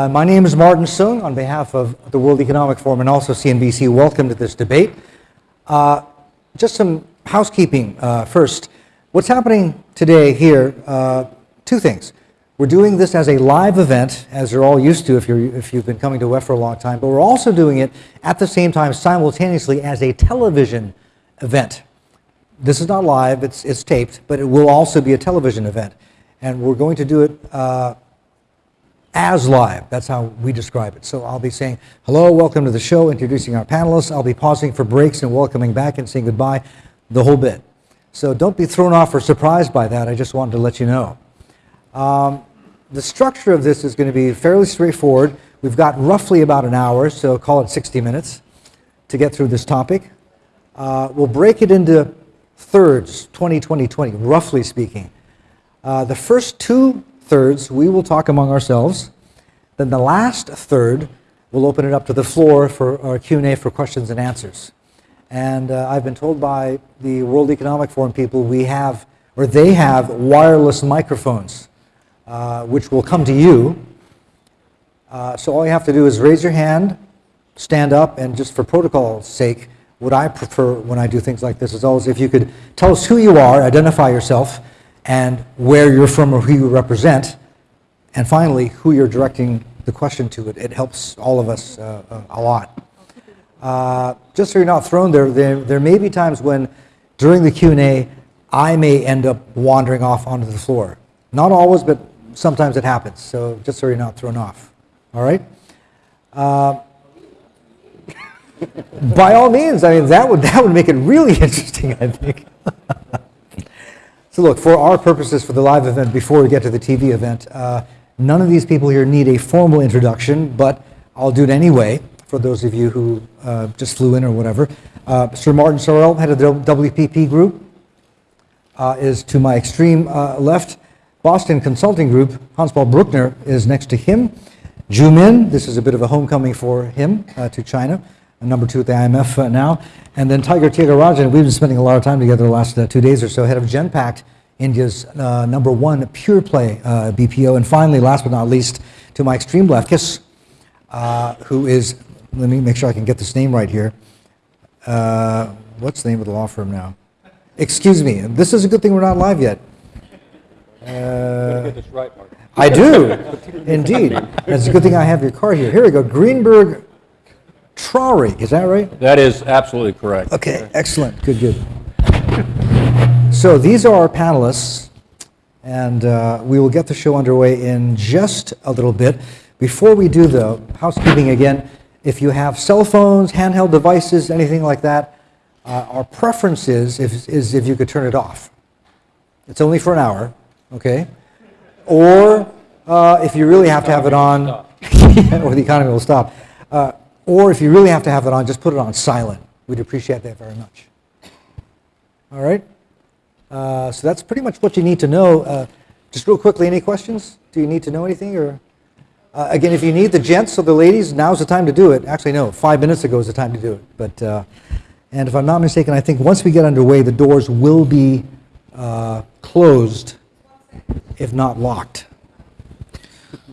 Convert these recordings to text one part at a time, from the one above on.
Uh, my name is Martin Soong on behalf of the World Economic Forum and also CNBC. Welcome to this debate. Uh, just some housekeeping uh, first. What's happening today here, uh, two things. We're doing this as a live event, as you're all used to if, you're, if you've been coming to WEF for a long time, but we're also doing it at the same time simultaneously as a television event. This is not live, it's, it's taped, but it will also be a television event. And we're going to do it uh, as live. That's how we describe it. So I'll be saying, hello, welcome to the show, introducing our panelists. I'll be pausing for breaks and welcoming back and saying goodbye, the whole bit. So don't be thrown off or surprised by that. I just wanted to let you know. Um, the structure of this is going to be fairly straightforward. We've got roughly about an hour, so call it 60 minutes to get through this topic. Uh, we'll break it into thirds, 20, 20, 20, roughly speaking. Uh, the first two thirds we will talk among ourselves. Then the last third, we'll open it up to the floor for our Q&A for questions and answers. And uh, I've been told by the World Economic Forum people we have, or they have, wireless microphones, uh, which will come to you. Uh, so all you have to do is raise your hand, stand up, and just for protocol's sake, what I prefer when I do things like this is always if you could tell us who you are, identify yourself, and where you're from or who you represent, and finally, who you're directing the question to. It, it helps all of us uh, uh, a lot. Uh, just so you're not thrown there, there, there may be times when during the Q&A, I may end up wandering off onto the floor. Not always, but sometimes it happens. So just so you're not thrown off. All right? Uh, by all means, I mean, that would, that would make it really interesting, I think. So look, for our purposes for the live event, before we get to the TV event, uh, none of these people here need a formal introduction, but I'll do it anyway for those of you who uh, just flew in or whatever. Uh, Sir Martin Sorrell, head of the WPP Group, uh, is to my extreme uh, left. Boston Consulting Group, Hans-Paul Bürkner is next to him. Zhu Min, this is a bit of a homecoming for him uh, to China number two at the IMF uh, now. And then Tiger Tyagarajan, we've been spending a lot of time together the last uh, two days or so, head of Genpact, India's uh, number one pure play uh, BPO. And finally, last but not least, to my extreme left, Kiss, uh, who is, let me make sure I can get this name right here. Uh, what's the name of the law firm now? Excuse me, this is a good thing we're not live yet. Right, I do, indeed. It's a good thing I have your card here. Here we go, Greenberg Traurig, is that right? That is absolutely correct. Okay, excellent, good, good. So these are our panelists, and uh, we will get the show underway in just a little bit. Before we do though, housekeeping again, if you have cell phones, handheld devices, anything like that, uh, our preference is if, is if you could turn it off. It's only for an hour, okay? Or uh, if you really have to have it on, or the economy will stop. Or if you really have to have it on, just put it on silent. We'd appreciate that very much. All right? Uh, so that's pretty much what you need to know. Uh, just real quickly, any questions? Do you need to know anything? Or uh, Again, if you need the gents or the ladies, now's the time to do it. Actually, no, five minutes ago is the time to do it. But, uh, and if I'm not mistaken, I think once we get underway, the doors will be uh, closed, if not locked.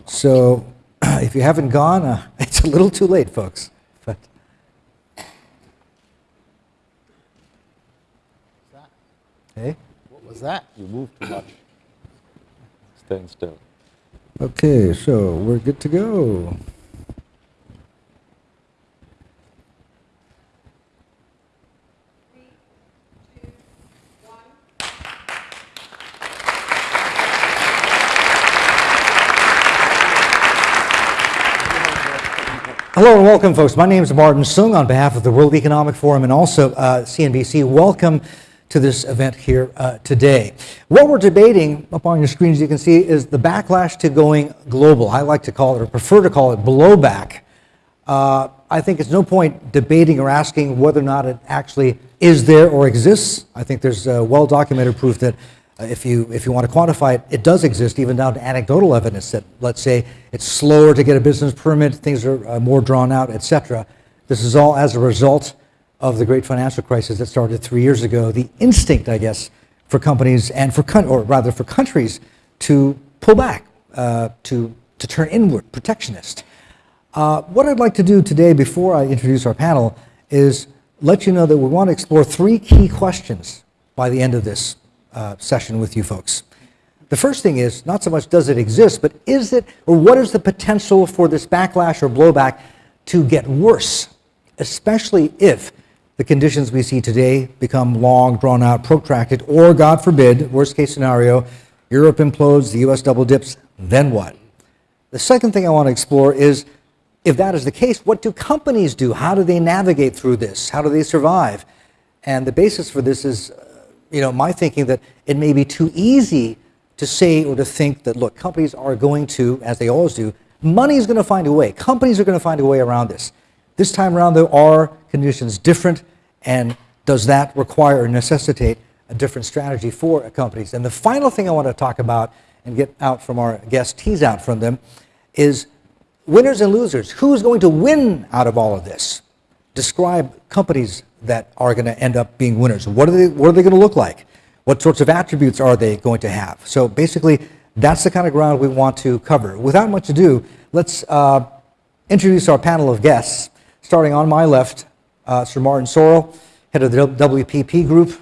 So if you haven't gone, uh, it's a little too late, folks. But hey, What was that? You moved too much. Stand still. okay, so we're good to go. Hello and welcome, folks. My name is Martin Soong on behalf of the World Economic Forum and also uh, CNBC. Welcome to this event here uh, today. What we're debating up on your screen, as you can see, is the backlash to going global. I like to call it, or prefer to call it, blowback. Uh, I think it's no point debating or asking whether or not it actually is there or exists. I think there's uh, well-documented proof that if you if you want to quantify it, it does exist, even down to anecdotal evidence that, let's say, it's slower to get a business permit, things are uh, more drawn out, etc. This is all as a result of the great financial crisis that started three years ago. The instinct, I guess, for companies and for or rather for countries to pull back, uh, to to turn inward, protectionist. Uh, what I'd like to do today, before I introduce our panel, is let you know that we want to explore three key questions by the end of this uh, session with you folks. The first thing is not so much does it exist, but is it, or what is the potential for this backlash or blowback to get worse, especially if the conditions we see today become long, drawn out, protracted, or God forbid, worst case scenario, Europe implodes, the US double dips, then what? The second thing I want to explore is if that is the case, what do companies do? How do they navigate through this? How do they survive? And the basis for this is, uh, you know, my thinking that it may be too easy to say or to think that, look, companies are going to, as they always do, money is going to find a way. Companies are going to find a way around this. This time around, there are conditions different, and does that require or necessitate a different strategy for companies? And the final thing I want to talk about and get out from our guests, tease out from them, is winners and losers. Who's going to win out of all of this? Describe companies that are going to end up being winners. What are they, what are they going to look like? What sorts of attributes are they going to have? So basically, that's the kind of ground we want to cover. Without much ado, let's uh, introduce our panel of guests. Starting on my left, uh, Sir Martin Sorrell, head of the WPP Group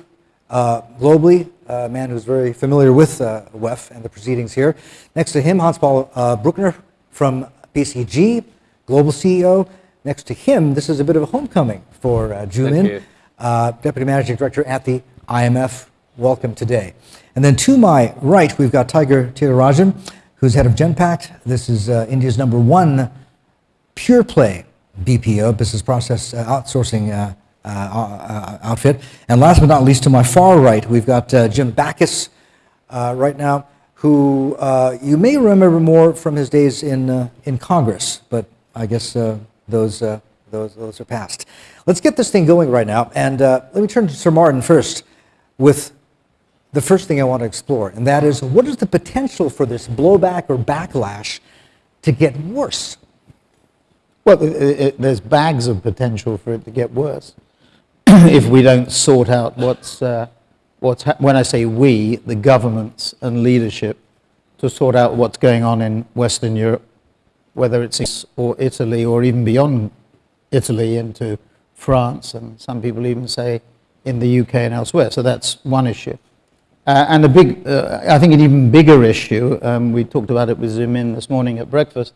uh, globally, a man who's very familiar with uh, WEF and the proceedings here. Next to him, Hans-Paul uh, Bürkner from BCG, global CEO. Next to him, this is a bit of a homecoming for uh, Zhu Min, uh, Deputy Managing Director at the IMF. Welcome today. And then to my right, we've got Tiger Tyagarajan, who's head of Genpact. This is uh, India's number one pure play BPO, business process uh, outsourcing uh, uh, uh, outfit. And last but not least, to my far right, we've got uh, Jim Bacchus uh, right now, who uh, you may remember more from his days in, uh, in Congress, but I guess uh, those, uh, those, those are passed. Let's get this thing going right now. And uh, let me turn to Sir Martin first with the first thing I want to explore, and that is what is the potential for this blowback or backlash to get worse? Well, it, it, there's bags of potential for it to get worse if we don't sort out what's, uh, what's when I say we, the governments and leadership, to sort out what's going on in Western Europe, whether it's or Italy or even beyond Italy into France, and some people even say in the UK and elsewhere. So that's one issue. Uh, and a big, uh, I think an even bigger issue, um, we talked about it with Zhu Min this morning at breakfast,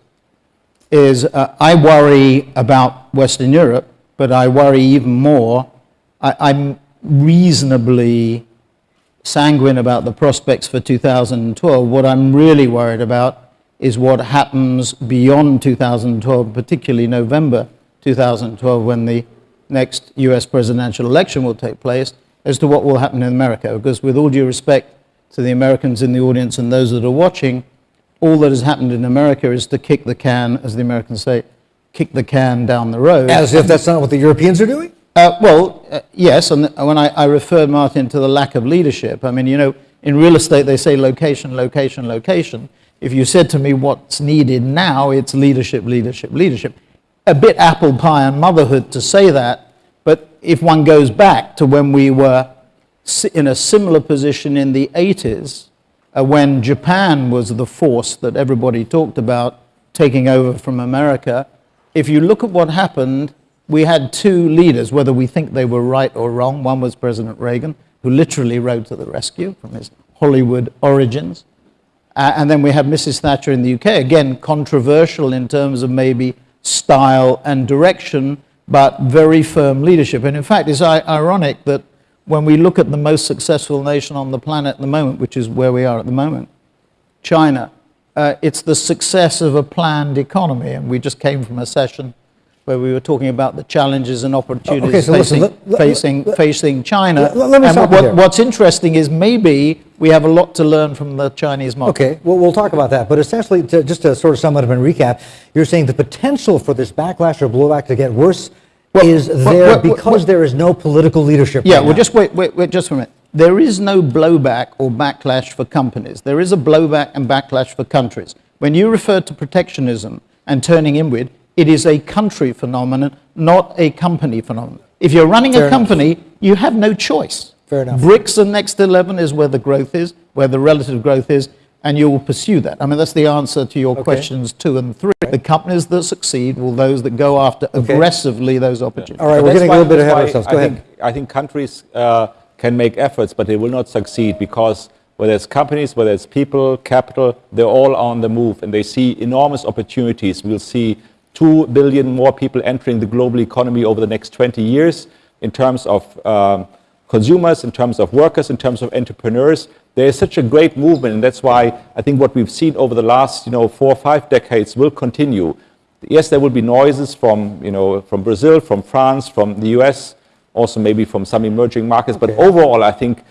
is uh, I worry about Western Europe, but I worry even more. I, I'm reasonably sanguine about the prospects for 2012. What I'm really worried about is what happens beyond 2012, particularly November 2012, when the next US presidential election will take place, as to what will happen in America. Because, with all due respect to the Americans in the audience and those that are watching, all that has happened in America is to kick the can, as the Americans say, kick the can down the road. As if that's not what the Europeans are doing? Uh, well, uh, yes, and when I, I referred, Martin, to the lack of leadership, I mean, you know, in real estate they say location, location, location. If you said to me what's needed now, it's leadership, leadership, leadership. A bit apple pie and motherhood to say that, but if one goes back to when we were in a similar position in the 80s, uh, when Japan was the force that everybody talked about taking over from America, if you look at what happened, we had two leaders, whether we think they were right or wrong. One was President Reagan, who literally rode to the rescue from his Hollywood origins. Uh, and then we have Mrs. Thatcher in the UK, again, controversial in terms of maybe style and direction, but very firm leadership. And in fact, it's ironic that when we look at the most successful nation on the planet at the moment, which is where we are at the moment, China, uh, it's the success of a planned economy. And we just came from a session where we were talking about the challenges and opportunities Okay, so facing, let- let- facing, facing China. Let- let me and what, what's interesting is maybe we have a lot to learn from the Chinese model. Okay, well, we'll talk about that. But essentially, to, just to sort of sum it up and recap, you're saying the potential for this backlash or blowback to get worse Well, is there well, well, because there is no political leadership. Yeah, right well, now. just wait, wait, wait, just for a minute. There is no blowback or backlash for companies. There is a blowback and backlash for countries. When you refer to protectionism and turning inward, it is a country phenomenon, not a company phenomenon. If you're running Fair a enough. company, you have no choice. Fair enough. BRICS and Next 11 is where the growth is, where the relative growth is. and you will pursue that. I mean, that's the answer to your questions two and three. The companies that succeed will those that go after aggressively those opportunities. All right, But we're that's getting a little bit ahead of why ourselves. I Go ahead. think- I think countries uh, can make efforts, but they will not succeed because whether it's companies, whether it's people, capital, they're all on the move and they see enormous opportunities. We'll see 2 billion more people entering the global economy over the next 20 years in terms of um, consumers, in terms of workers, in terms of entrepreneurs. There is such a great movement, and that's why I think what we've seen over the last, you know, four or five decades will continue. Yes, there will be noises from, you know, from Brazil, from France, from the US, also maybe from some emerging markets. But overall, I think,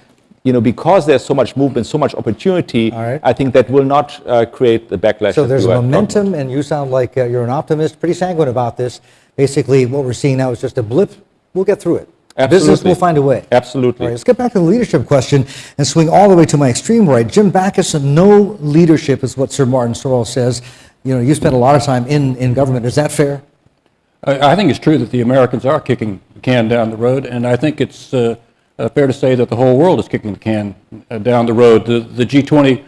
you know, because there's so much movement, so much opportunity, All right. I think that will not uh, create the backlash. So there's you are talking about. momentum, and you sound like uh, you're an optimist, pretty sanguine about this. Basically, what we're seeing now is just a blip. We'll get through it. Absolutely. Business will find a way. Absolutely. All right, let's get back to the leadership question and swing all the way to my extreme right. Jim Bacchus, no leadership is what Sir Martin Sorrell says. You know, you spent a lot of time in, in government. Is that fair? I I think it's true that the Americans are kicking the can down the road, and I think it's uh, fair to say that the whole world is kicking the can uh, down the road. The, the G20,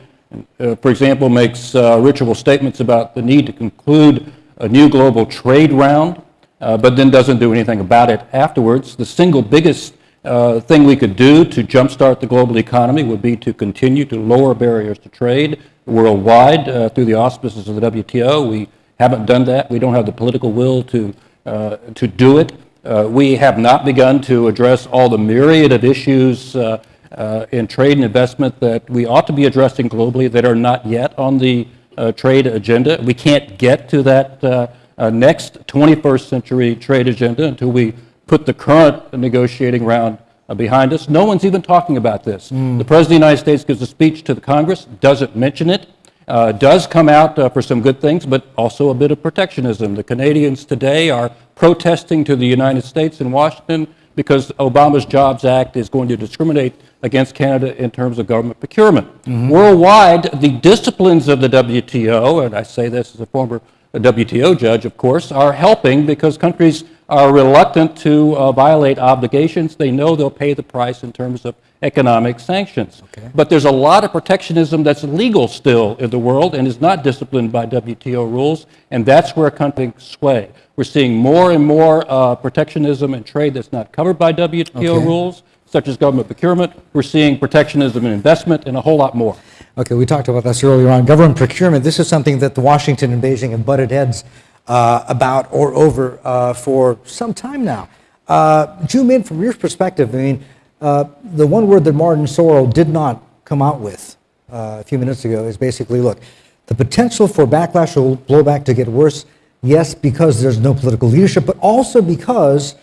uh, for example, makes uh, ritual statements about the need to conclude a new global trade round, uh, but then doesn't do anything about it afterwards. The single biggest uh, thing we could do to jumpstart the global economy would be to continue to lower barriers to trade worldwide uh, through the auspices of the WTO. We haven't done that. We don't have the political will to, uh, to do it. Uh, we have not begun to address all the myriad of issues uh, uh, in trade and investment that we ought to be addressing globally that are not yet on the uh, trade agenda. We can't get to that uh, uh, next 21st century trade agenda until we put the current negotiating round uh, behind us. No one's even talking about this. The President of the United States gives a speech to the Congress, doesn't mention it, uh, does come out uh, for some good things, but also a bit of protectionism. The Canadians today are protesting to the United States in Washington because Obama's Jobs Act is going to discriminate against Canada in terms of government procurement. Mm-hmm. Worldwide, the disciplines of the WTO, and I say this as a former WTO judge, of course, are helping because countries are reluctant to uh, violate obligations. They know they'll pay the price in terms of economic sanctions. But there's a lot of protectionism that's legal still in the world and is not disciplined by WTO rules, and that's where countries sway. We're seeing more and more uh, protectionism in trade that's not covered by WTO Okay. rules, such as government procurement. We're seeing protectionism in investment and a whole lot more. Okay, we talked about this earlier on. Government procurement, this is something that the Washington and Beijing have butted heads uh, about or over uh, for some time now. Uh, Zhu Min from your perspective. I mean, uh, the one word that Martin Sorrell did not come out with uh, a few minutes ago is basically, look, the potential for backlash or blowback to get worse, yes, because there's no political leadership, but also because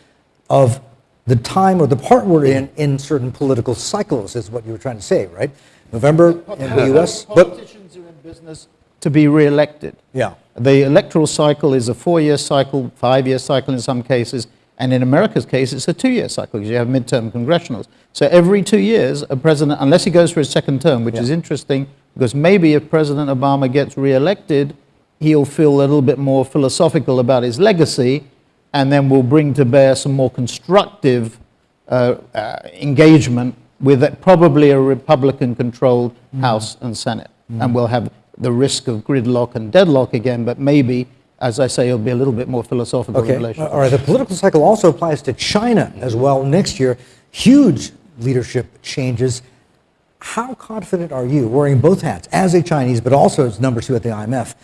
of the time or the part we're in in certain political cycles, is what you were trying to say, right? November in the U.S., but Politicians are in business to be re-elected. yeah, The electoral cycle is a four-year cycle, five-year cycle in some cases, and in America's case, it's a two-year cycle because you have midterm congressionals. So every two years, a president, unless he goes for his second term, which is interesting, because maybe if President Obama gets re-elected, he'll feel a little bit more philosophical about his legacy, and then will bring to bear some more constructive uh, uh, engagement with a- probably a Republican-controlled mm. House and Senate. Mm. And we'll have the risk of gridlock and deadlock again, but maybe, as I say, it'll be a little bit more philosophical in okay. relation. All right, the political cycle also applies to China as well next year. Huge leadership changes. How confident are you, wearing both hats, as a Chinese, but also as number two at the IMF,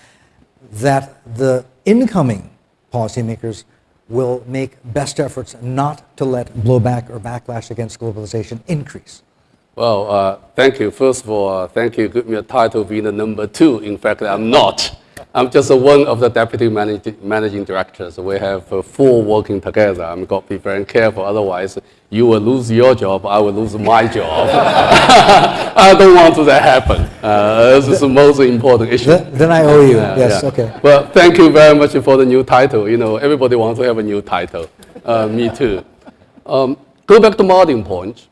that the incoming policymakers will make best efforts not to let blowback or backlash against globalization increase? Well, uh, thank you. First of all, uh, thank you. Give me a title being the number two. In fact, I'm not. I'm just one of the deputy managing, managing directors. We have uh, four working together. I'm got to be very careful. Otherwise, you will lose your job. I will lose my job. I don't want that happen. Uh, this is the most important issue. Then then I owe you, yes, yeah. okay. Well, thank you very much for the new title. You know, everybody wants to have a new title. Uh, me too. Um, go back to Martin point.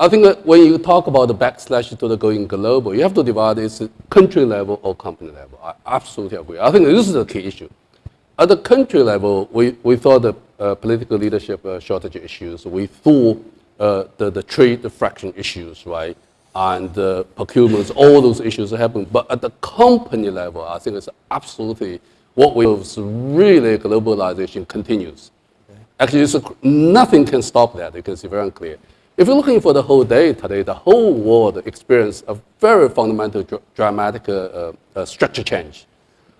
I think that when you talk about the backslash to the going global, you have to divide it country level or company level. I absolutely agree. I think this is the key issue. At the country level, we, we thought the uh, political leadership uh, shortage issues, we thought uh, the, the trade fraction issues, right? and uh, procurements, all those issues happen. But at the company level, I think it's absolutely what we have really globalization continues. Actually, it's a, nothing can stop that. You can see very clear. If you're looking for the whole day today, the whole world experienced a very fundamental, dr- dramatic uh, uh, uh, structure change.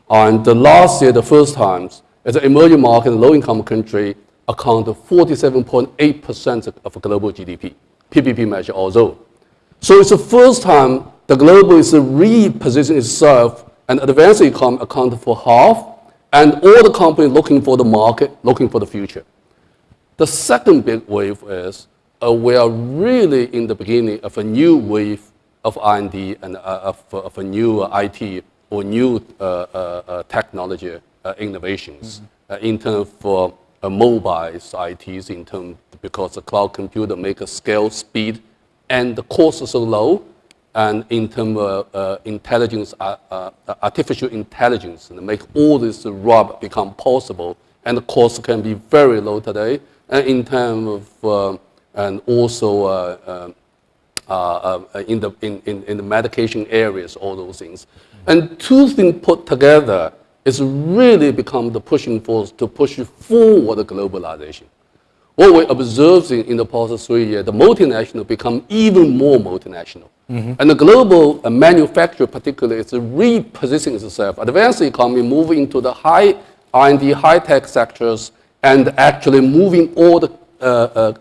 And the last year, the first times, as an emerging market, low-income country account for 47.8% of global GDP, PPP measure although. So it's the first time the global is repositioning itself and advanced economy account for half, and all the companies looking for the market, looking for the future. The second big wave is uh, we are really in the beginning of a new wave of R&D and uh, of, of a new IT or new uh, uh, uh, technology uh, innovations uh, in terms of uh, mobiles, ITs, in terms because the cloud computer make a scale, speed, and the cost is so low, and in terms of uh, intelligence, uh, uh, artificial intelligence, and make all this rub become possible, and the cost can be very low today, and in terms of, uh, and also uh, uh, uh, in, the, in, in, in the medication areas, all those things. And two things put together is really become the pushing force to push forward the globalization. What we observed in, in the past three years, the multinational become even more multinational. And the global uh, manufacturer particularly is repositioning itself. Advanced economy moving into the high R&D, high-tech sectors, and actually moving all the uh,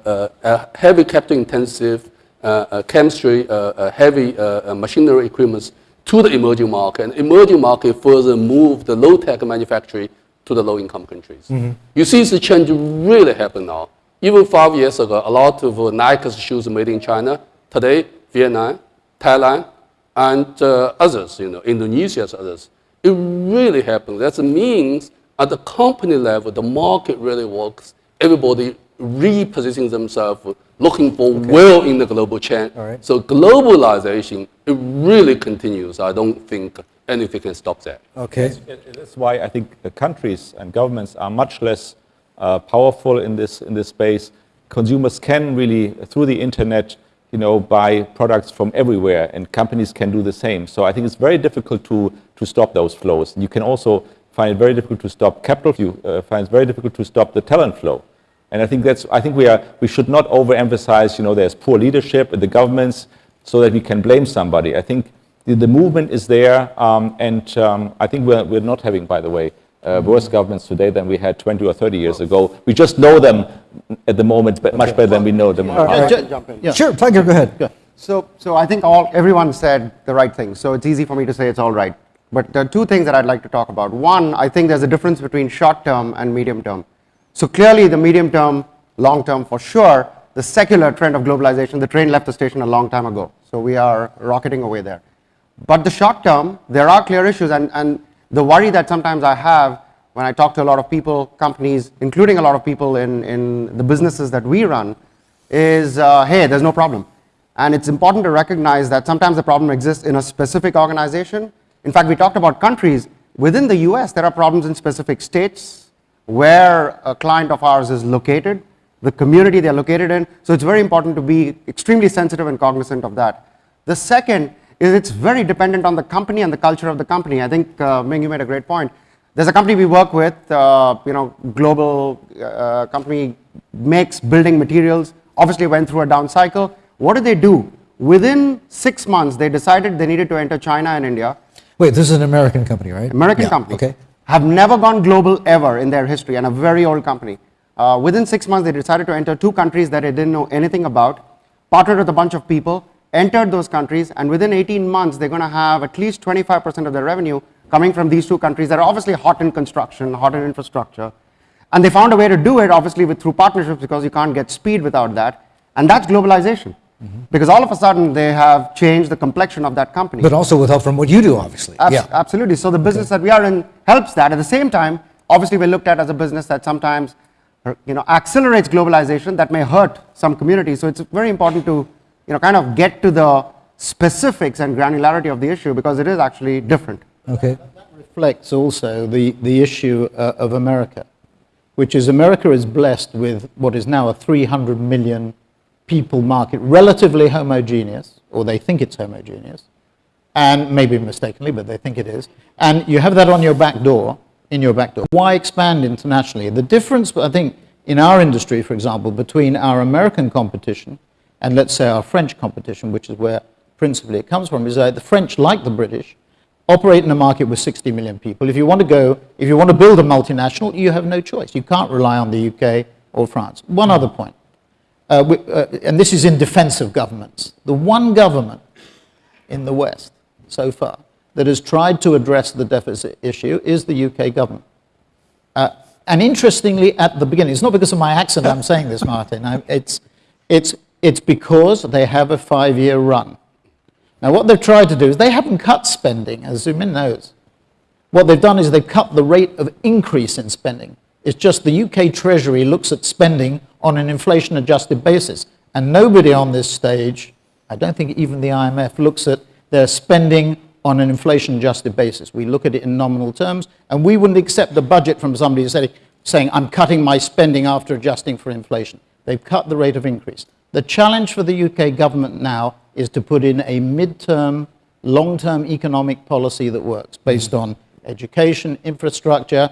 uh, uh, heavy capital-intensive uh, uh, chemistry, uh, uh, heavy uh, uh, machinery equipments to the emerging market. And emerging market further move the low-tech manufacturing to the low-income countries. You see the change really happen now. Even five years ago, a lot of uh, Nike's shoes made in China. Today, Vietnam, Thailand, and uh, others, you know, Indonesia others. It really happened. That means at the company level, the market really works. Everybody repositioning themselves, looking for well in the global chain. All right. So globalization, it really continues. I don't think anything can stop that. Okay. It- That's why I think the countries and governments are much less uh, powerful in this in this space. Consumers can really, through the internet, you know, buy products from everywhere, and companies can do the same. So I think it's very difficult to to stop those flows. You can also find it very difficult to stop capital. You uh, find it very difficult to stop the talent flow. And I think that's, I think we are, we should not overemphasize, you know, there's poor leadership in the governments so that we can blame somebody. I think the, the movement is there, um, and um, I think we're, we're not having, by the way, uh, worse governments today than we had 20 or 30 years ago. We just know them at the moment but much better than we know them. in the All right. jump in. yeah. Sure, Tiger, go ahead. So, so I think all, everyone said the right thing, so it's easy for me to say it's all right. But there are two things that I'd like to talk about. One, I think there's a difference between short term and medium term. So clearly the medium term, long term for sure, the secular trend of globalization, the train left the station a long time ago. So we are rocketing away there. But the short term, there are clear issues and, and the worry that sometimes I have when I talk to a lot of people, companies, including a lot of people in, in the businesses that we run, is, uh, hey, there's no problem. And it's important to recognize that sometimes the problem exists in a specific organization. In fact, we talked about countries. Within the US, there are problems in specific states where a client of ours is located, the community they're located in. So it's very important to be extremely sensitive and cognizant of that. The second is it's very dependent on the company and the culture of the company. I think, uh, Ming, you made a great point. There's a company we work with, uh, you know, global uh, company makes building materials, obviously went through a down cycle. What did they do? Within six months, they decided they needed to enter China and India. Wait, this is an American company, right? American Yeah, company. Okay. Have never gone global ever in their history and a very old company. Uh, within six months, they decided to enter two countries that they didn't know anything about, partnered with a bunch of people, entered those countries, and within 18 months, they're going to have at least 25% of their revenue coming from these two countries that are obviously hot in construction, hot in infrastructure. And they found a way to do it, obviously, with, through partnerships because you can't get speed without that. And that's globalization. Because all of a sudden, they have changed the complexion of that company. But also with help from what you do, obviously. Abs- Yeah. Absolutely. So the business that we are in helps that. At the same time, obviously, we're looked at as a business that sometimes, uh, you know, accelerates globalization that may hurt some communities. So it's very important to, you know, kind of get to the specifics and granularity of the issue because it is actually different. Okay. That reflects also the, the issue uh, of America, which is America is blessed with what is now a 300 million people market relatively homogeneous, or they think it's homogeneous, and maybe mistakenly, but they think it is, and you have that on your back door, in your back door. Why expand internationally? The difference, I think, in our industry, for example, between our American competition and let's say our French competition, which is where principally it comes from, is that the French, like the British, operate in a market with 60 million people. If you want to go, if you want to build a multinational, you have no choice. You can't rely on the UK or France. One other point, uh, uh, and this is in defense of governments. The one government in the West so far that has tried to address the deficit issue is the UK government. Uh, and interestingly, at the beginning, it's not because of my accent I'm saying this, Martin. I, it's, it's, it's because they have a five-year run. Now, what they've tried to do is they haven't cut spending, as Zhu Min knows. What they've done is they've cut the rate of increase in spending. It's just the UK Treasury looks at spending on an inflation-adjusted basis. And nobody on this stage, I don't think even the IMF, looks at their spending on an inflation-adjusted basis. We look at it in nominal terms, and we wouldn't accept the budget from somebody saying, saying, I'm cutting my spending after adjusting for inflation. They've cut the rate of increase. The challenge for the UK government now is to put in a mid-term, long-term economic policy that works based on education, infrastructure,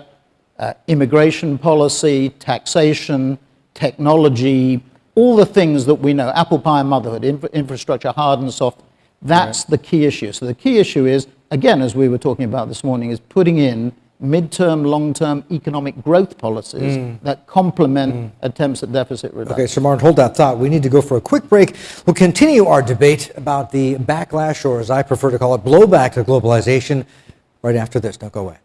uh, immigration policy, taxation, technology, all the things that we know, apple pie and motherhood, infra infrastructure, hard and soft, that's the key issue. So the key issue is, again, as we were talking about this morning, is putting in midterm, long-term economic growth policies that complement attempts at deficit reduction. Okay, Sir Martin, hold that thought. We need to go for a quick break. We'll continue our debate about the backlash, or as I prefer to call it, blowback to globalization, right after this. Don't go away.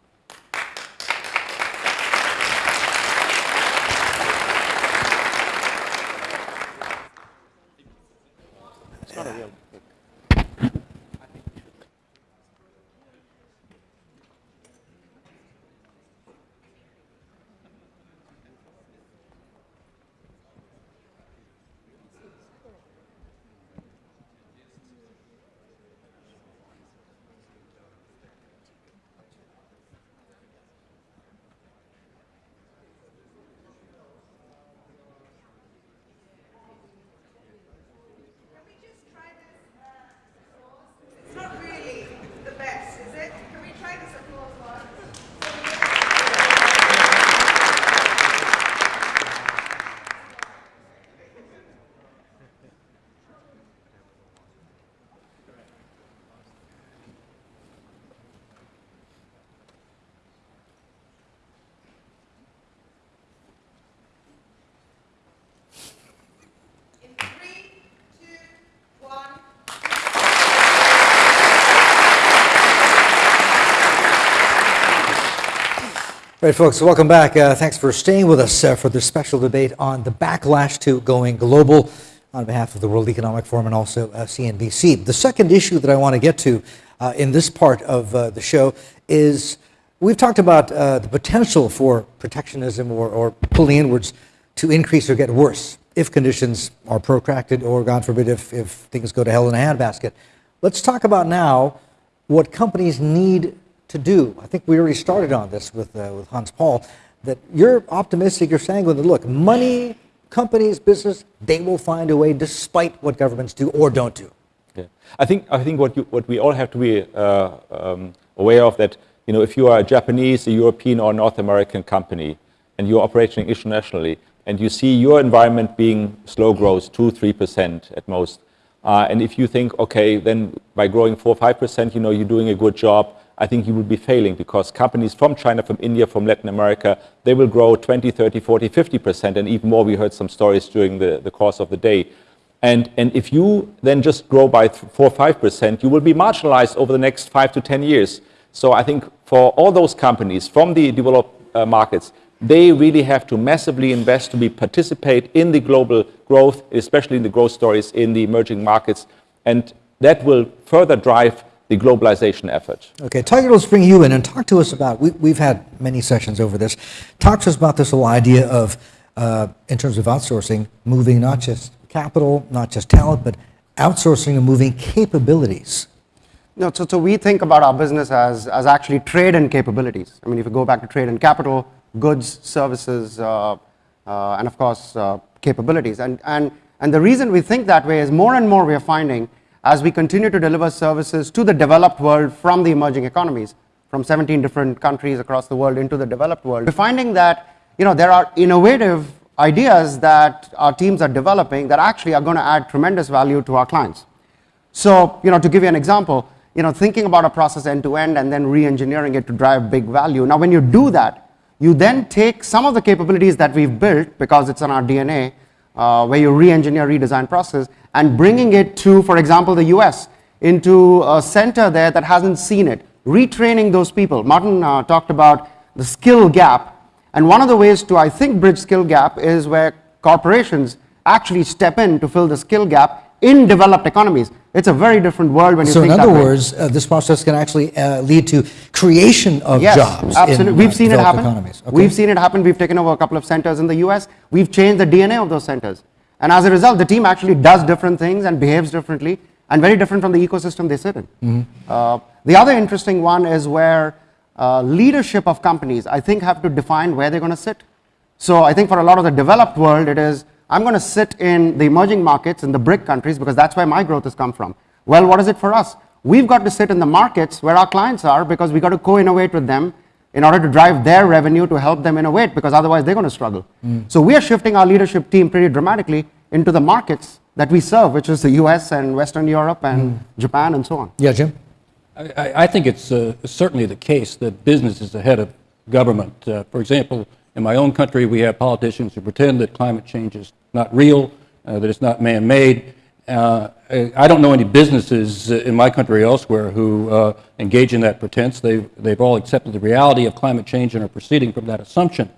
Can we just try this uh, sauce? It's not really the best, is it? Can we try this applause one? In three, two, one. Right, folks, welcome back. Uh, thanks for staying with us uh, for this special debate on the backlash to going global on behalf of the World Economic Forum and also uh, CNBC. The second issue that I want to get to uh, in this part of uh, the show is we've talked about uh, the potential for protectionism or, or pulling inwards to increase or get worse if conditions are protracted or, God forbid, if, if things go to hell in a handbasket. Let's talk about now what companies need to do. I think we already started on this with, uh, with Hans Paul, that you're optimistic, you're sanguine that, look, money, companies, business, they will find a way despite what governments do or don't do. Yeah. I think I think what you, what we all have to be uh, um, aware of that you know if you are a Japanese, a European, or North American company and you're operating internationally and you see your environment being slow growth, two three percent at most, uh, and if you think okay then by growing four five percent you know you're doing a good job, I think you will be failing because companies from China, from India, from Latin America, they will grow 20, 30, 40, 50 percent and even more. We heard some stories during the, the course of the day. And, and if you then just grow by 4 or 5%, you will be marginalized over the next 5 to 10 years. So I think for all those companies from the developed uh, markets, they really have to massively invest to be participate in the global growth, especially in the growth stories in the emerging markets. And that will further drive the globalization effort. Okay, Tiger, let's bring you in and talk to us about, we, we've had many sessions over this. Talk to us about this whole idea of, uh, in terms of outsourcing, moving not just capital, not just talent, but outsourcing and moving capabilities. No, so, so we think about our business as, as actually trade and capabilities. I mean, if you go back to trade and capital, goods, services, uh, uh, and of course, uh, capabilities. And, and And the reason we think that way is more and more we are finding as we continue to deliver services to the developed world from the emerging economies, from 17 different countries across the world into the developed world, we're finding that you know, there are innovative ideas that our teams are developing that actually are going to add tremendous value to our clients. So, you know, to give you an example, you know, thinking about a process end to end and then re-engineering it to drive big value. Now, when you do that, you then take some of the capabilities that we've built because it's in our DNA, uh, where you re-engineer, redesign process, and bringing it to, for example, the US, into a center there that hasn't seen it, retraining those people. Martin uh, talked about the skill gap and one of the ways to, I think, bridge skill gap is where corporations actually step in to fill the skill gap in developed economies. It's a very different world when you So in think other that way. words, uh, this process can actually uh, lead to creation of Yes, jobs absolutely. in We've uh, seen it happen. economies. Okay. We've seen it happen. We've taken over a couple of centers in the US. We've changed the DNA of those centers. And as a result, the team actually does different things and behaves differently and very different from the ecosystem they sit in. Mm-hmm. Uh, the other interesting one is where uh, leadership of companies, I think, have to define where they're going to sit. So I think for a lot of the developed world, it is, I'm going to sit in the emerging markets in the BRIC countries because that's where my growth has come from. Well, what is it for us? We've got to sit in the markets where our clients are because we've got to co-innovate with them in order to drive their revenue to help them innovate because otherwise they're going to struggle. So we are shifting our leadership team pretty dramatically into the markets that we serve, which is the US and Western Europe and Japan and so on. Yeah, Jim? I, I- I think it's uh, certainly the case that business is ahead of government. Uh, For example, in my own country, we have politicians who pretend that climate change is not real, uh, that it's not man-made. Uh, I don't know any businesses in my country or elsewhere who uh, engage in that pretense. They've, they've all accepted the reality of climate change and are proceeding from that assumption.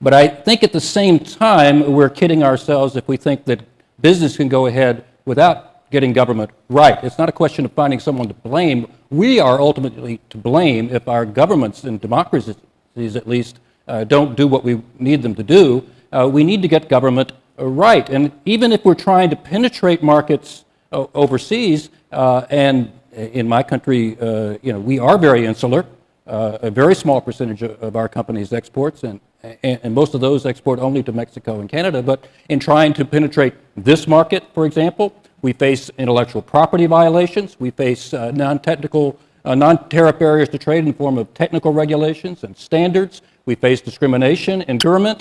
But I think at the same time, we're kidding ourselves if we think that business can go ahead without getting government right. It's not a question of finding someone to blame. We are ultimately to blame if our governments and democracies, at least, don't do what we need them to do. Uh, we need to get government uh, right. And even if we're trying to penetrate markets uh, overseas, uh, and in my country, uh, you know, we are very insular. Uh, a very small percentage of, our company's exports, and, and, and most of those export only to Mexico and Canada. But in trying to penetrate this market, for example, we face intellectual property violations. We face uh, non-technical, uh, non-tariff barriers to trade in the form of technical regulations and standards. We face discrimination in. Uh,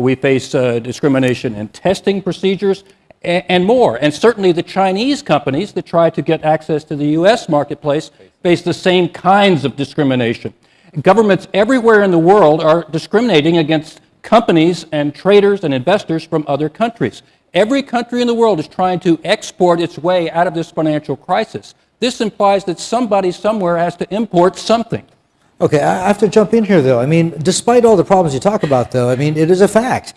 We face uh, discrimination in testing procedures a- and more. And certainly the Chinese companies that try to get access to the U.S. marketplace face the same kinds of discrimination. Governments everywhere in the world are discriminating against companies and traders and investors from other countries. Every country in the world is trying to export its way out of this financial crisis. This implies that somebody somewhere has to import something. Okay, I have to jump in here, though. I mean, despite all the problems you talk about, though, I mean, it is a fact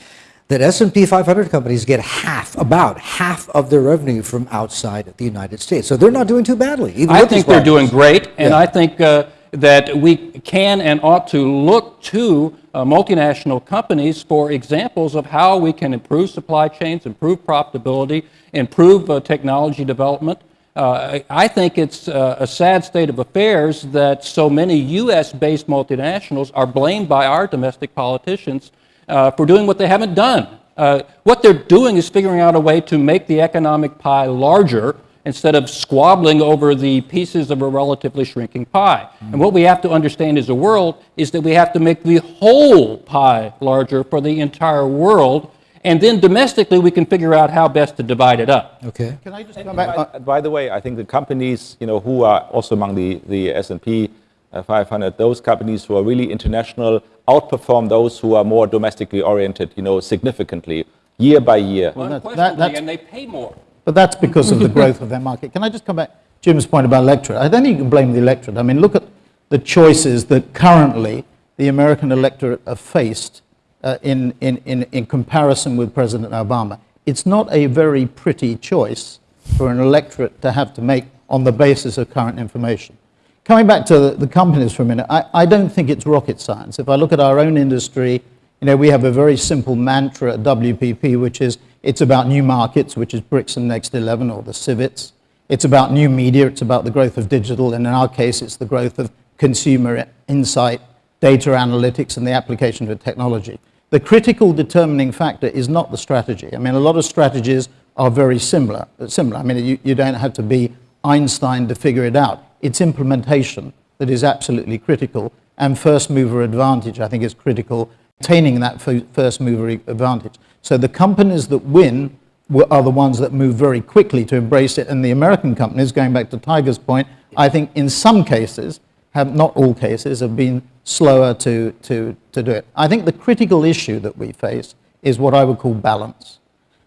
that S&P 500 companies get half, about half of their revenue from outside the United States. So they're not doing too badly. I think they're doing great, and Yeah. I think uh, that we can and ought to look to uh, multinational companies for examples of how we can improve supply chains, improve profitability, improve uh, technology development. Uh, I think it's uh, a sad state of affairs that so many U.S.-based multinationals are blamed by our domestic politicians uh, for doing what they haven't done. Uh, what they're doing is figuring out a way to make the economic pie larger instead of squabbling over the pieces of a relatively shrinking pie. And what we have to understand as a world is that we have to make the whole pie larger for the entire world, and then domestically we can figure out how best to divide it up. Okay. Can I just come back? By, by the way, I think the companies, you know, who are also among the, the S&P uh, 500, those companies who are really international outperform those who are more domestically oriented, you know, significantly, year by year. Unquestionably, that's- and they pay more. But that's because of the growth of their market. Can I just come back? To Jim's point about electorate. I don't think you can blame the electorate. I mean, look at the choices that currently the American electorate are faced uh, in, in, in, in comparison with President Obama. It's not a very pretty choice for an electorate to have to make on the basis of current information. Coming back to the, the companies for a minute, I, I don't think it's rocket science. If I look at our own industry, you know, we have a very simple mantra at WPP, which is it's about new markets, which is BRICS and Next 11 or the CIVETS. It's about new media. It's about the growth of digital. And in our case, it's the growth of consumer insight, data analytics, and the application of technology. The critical determining factor is not the strategy. I mean, a lot of strategies are very similar. Similar. I mean, you, you don't have to be Einstein to figure it out. It's implementation that is absolutely critical, and first mover advantage, I think, is critical. Attaining that first mover advantage. So the companies that win are the ones that move very quickly to embrace it, and the American companies, going back to Tiger's point, I think in some cases, have not all cases, have been slower to, to, to do it. I think the critical issue that we face is what I would call balance.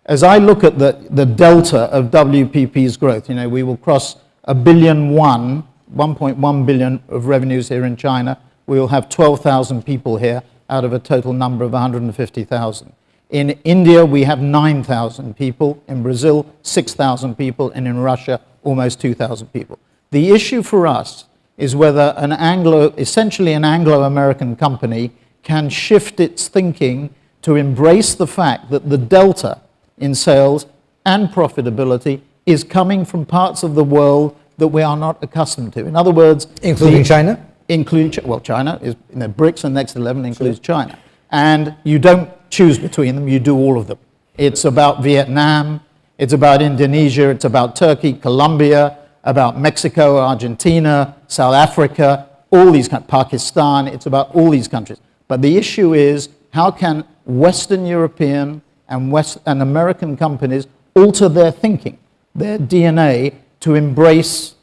As I look at the, the delta of WPP's growth, you know, we will cross a billion one, 1.1 billion of revenues here in China. We will have 12,000 people here out of a total number of 150,000. In India, we have 9,000 people. In Brazil, 6,000 people. And in Russia, almost 2,000 people. The issue for us is whether an Anglo, essentially an Anglo-American company can shift its thinking to embrace the fact that the delta in sales and profitability is coming from parts of the world that we are not accustomed to. In other words, Including the- China? Including, well, China is, you know, BRICS and Next 11 includes China. And you don't choose between them, you do all of them. It's about Vietnam, it's about Indonesia, it's about Turkey, Colombia, about Mexico, Argentina, South Africa, all these, coun- Pakistan, it's about all these countries. But the issue is how can Western European and, West, and American companies alter their thinking, their DNA, to embrace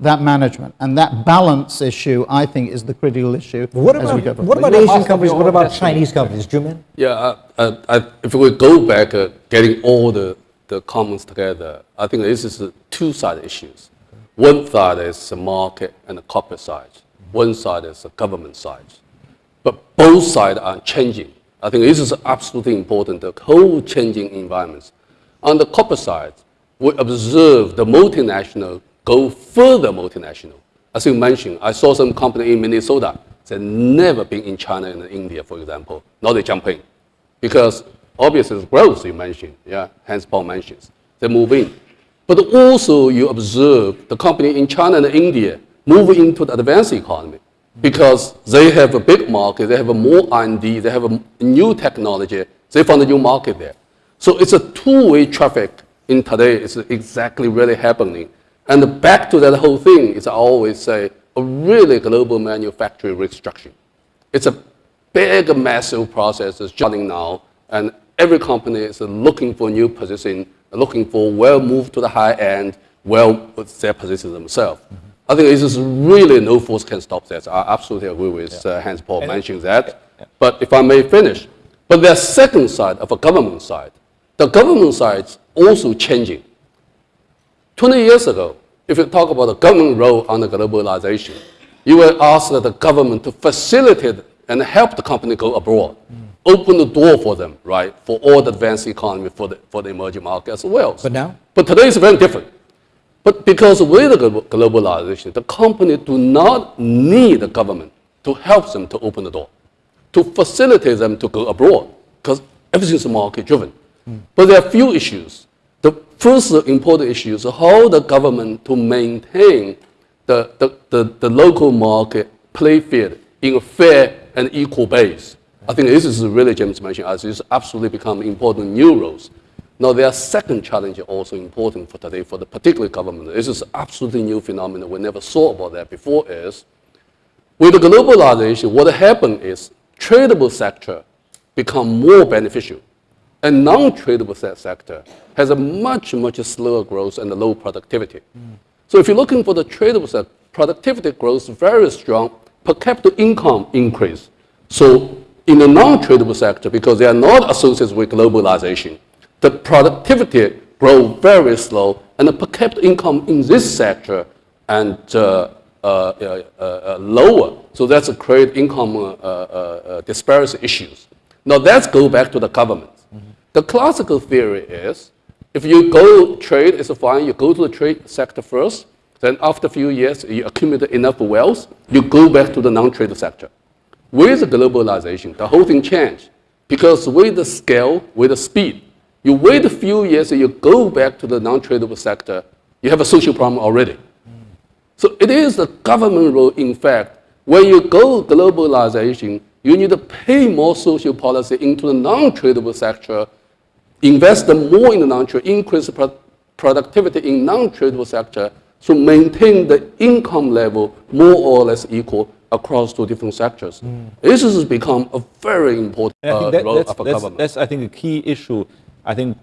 that management. And that balance issue, I think, is the critical issue What as we go about, what about Asian companies? What about. Chinese companies? Zhu Min? Yeah, uh, uh, I, if we go back, uh, getting all the, the commons together, I think this is two side issues. One side is the market and the corporate side. One side is the government side. But both sides are changing. I think this is absolutely important, the whole changing environments. On the corporate side, we observe the multinational go further multinational. As you mentioned, I saw some company in Minnesota that never been in China and India, for example. Now they jump. Because obviously growth you mentioned, yeah, Hans Paul mentions. They move in. But also you observe the company in China and India move into the advanced economy because they have a big market, they have a more R&D, they have a new technology, they found a new market there. So it's a two-way traffic in today, it's exactly really happening. And back to that whole thing is I always say, a really global manufacturing restructuring. It's a big, massive process that's starting now, and every company is looking for new position, looking for where move to the high end, put their position themselves. I think this is really no force can stop that. I absolutely agree with uh, Hans Paul mentioning that. But if I may finish, but there's second side of a government side. The government side is also changing. 20 years ago, if you talk about the government role on the globalization, you will ask the government to facilitate and help the company go abroad, open the door for them, right, for all the advanced economy, for the, for the emerging market as well. But now? But today is very different. But because with the glo- globalization, the company do not need the government to help them to open the door, to facilitate them to go abroad, because everything is market driven. Hmm. But there are a few issues. The first important issue is how the government to maintain the, the, the, the local market play field in a fair and equal base. I think this is really James mentioned as it's absolutely become important new roles. Now, there are second challenge also important for today for the particular government. This is absolutely new phenomenon. We never saw about that before. Is with the globalization, what happened is tradable sector become more beneficial, and non-tradable sector has a much much slower growth and low productivity. Mm. So if you're looking for the tradable sector, productivity growth is very strong, per capita income increase. So in the non-tradable sector, because they are not associated with globalization, the productivity grow very slow, and the per capita income in this sector and uh, uh, uh, uh, lower. So that's a create income uh, uh, uh, disparity issues. Now let's go back to the government. The classical theory is if you go trade, it's fine. You go to the trade sector first. Then after a few years, you accumulate enough wealth, you go back to the non-trade sector. With globalization, the whole thing changed because with the scale, with the speed, you wait a few years and you go back to the non-tradable sector, you have a social problem already. So it is the government role, in fact, when you go globalization, you need to pay more social policy into the non-tradable sector invest more in the non-tradable, increase pro- productivity in non-tradable sector to maintain the income level more or less equal across two different sectors. This has become a very important I uh, think that, role that's, of a that's, government. that's, I think, a key issue. I think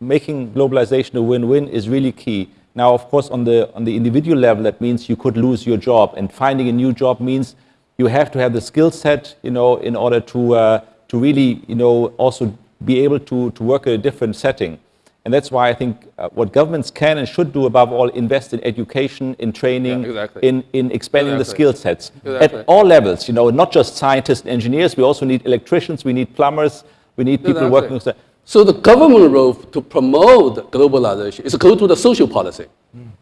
making globalization a win-win is really key. Now, of course, on the, on the individual level, that means you could lose your job. And finding a new job means you have to have the skill set, you know, in order to, uh, to really, you know, also be able to, to work in a different setting. And that's why I think uh, what governments can and should do above all, invest in education, in training, Yeah, exactly. in, in expanding the skill sets Exactly. at all levels, you know, not just scientists and engineers, we also need electricians, we need plumbers, we need people Exactly. working with the, So the government role to promote globalization is go to the social policy.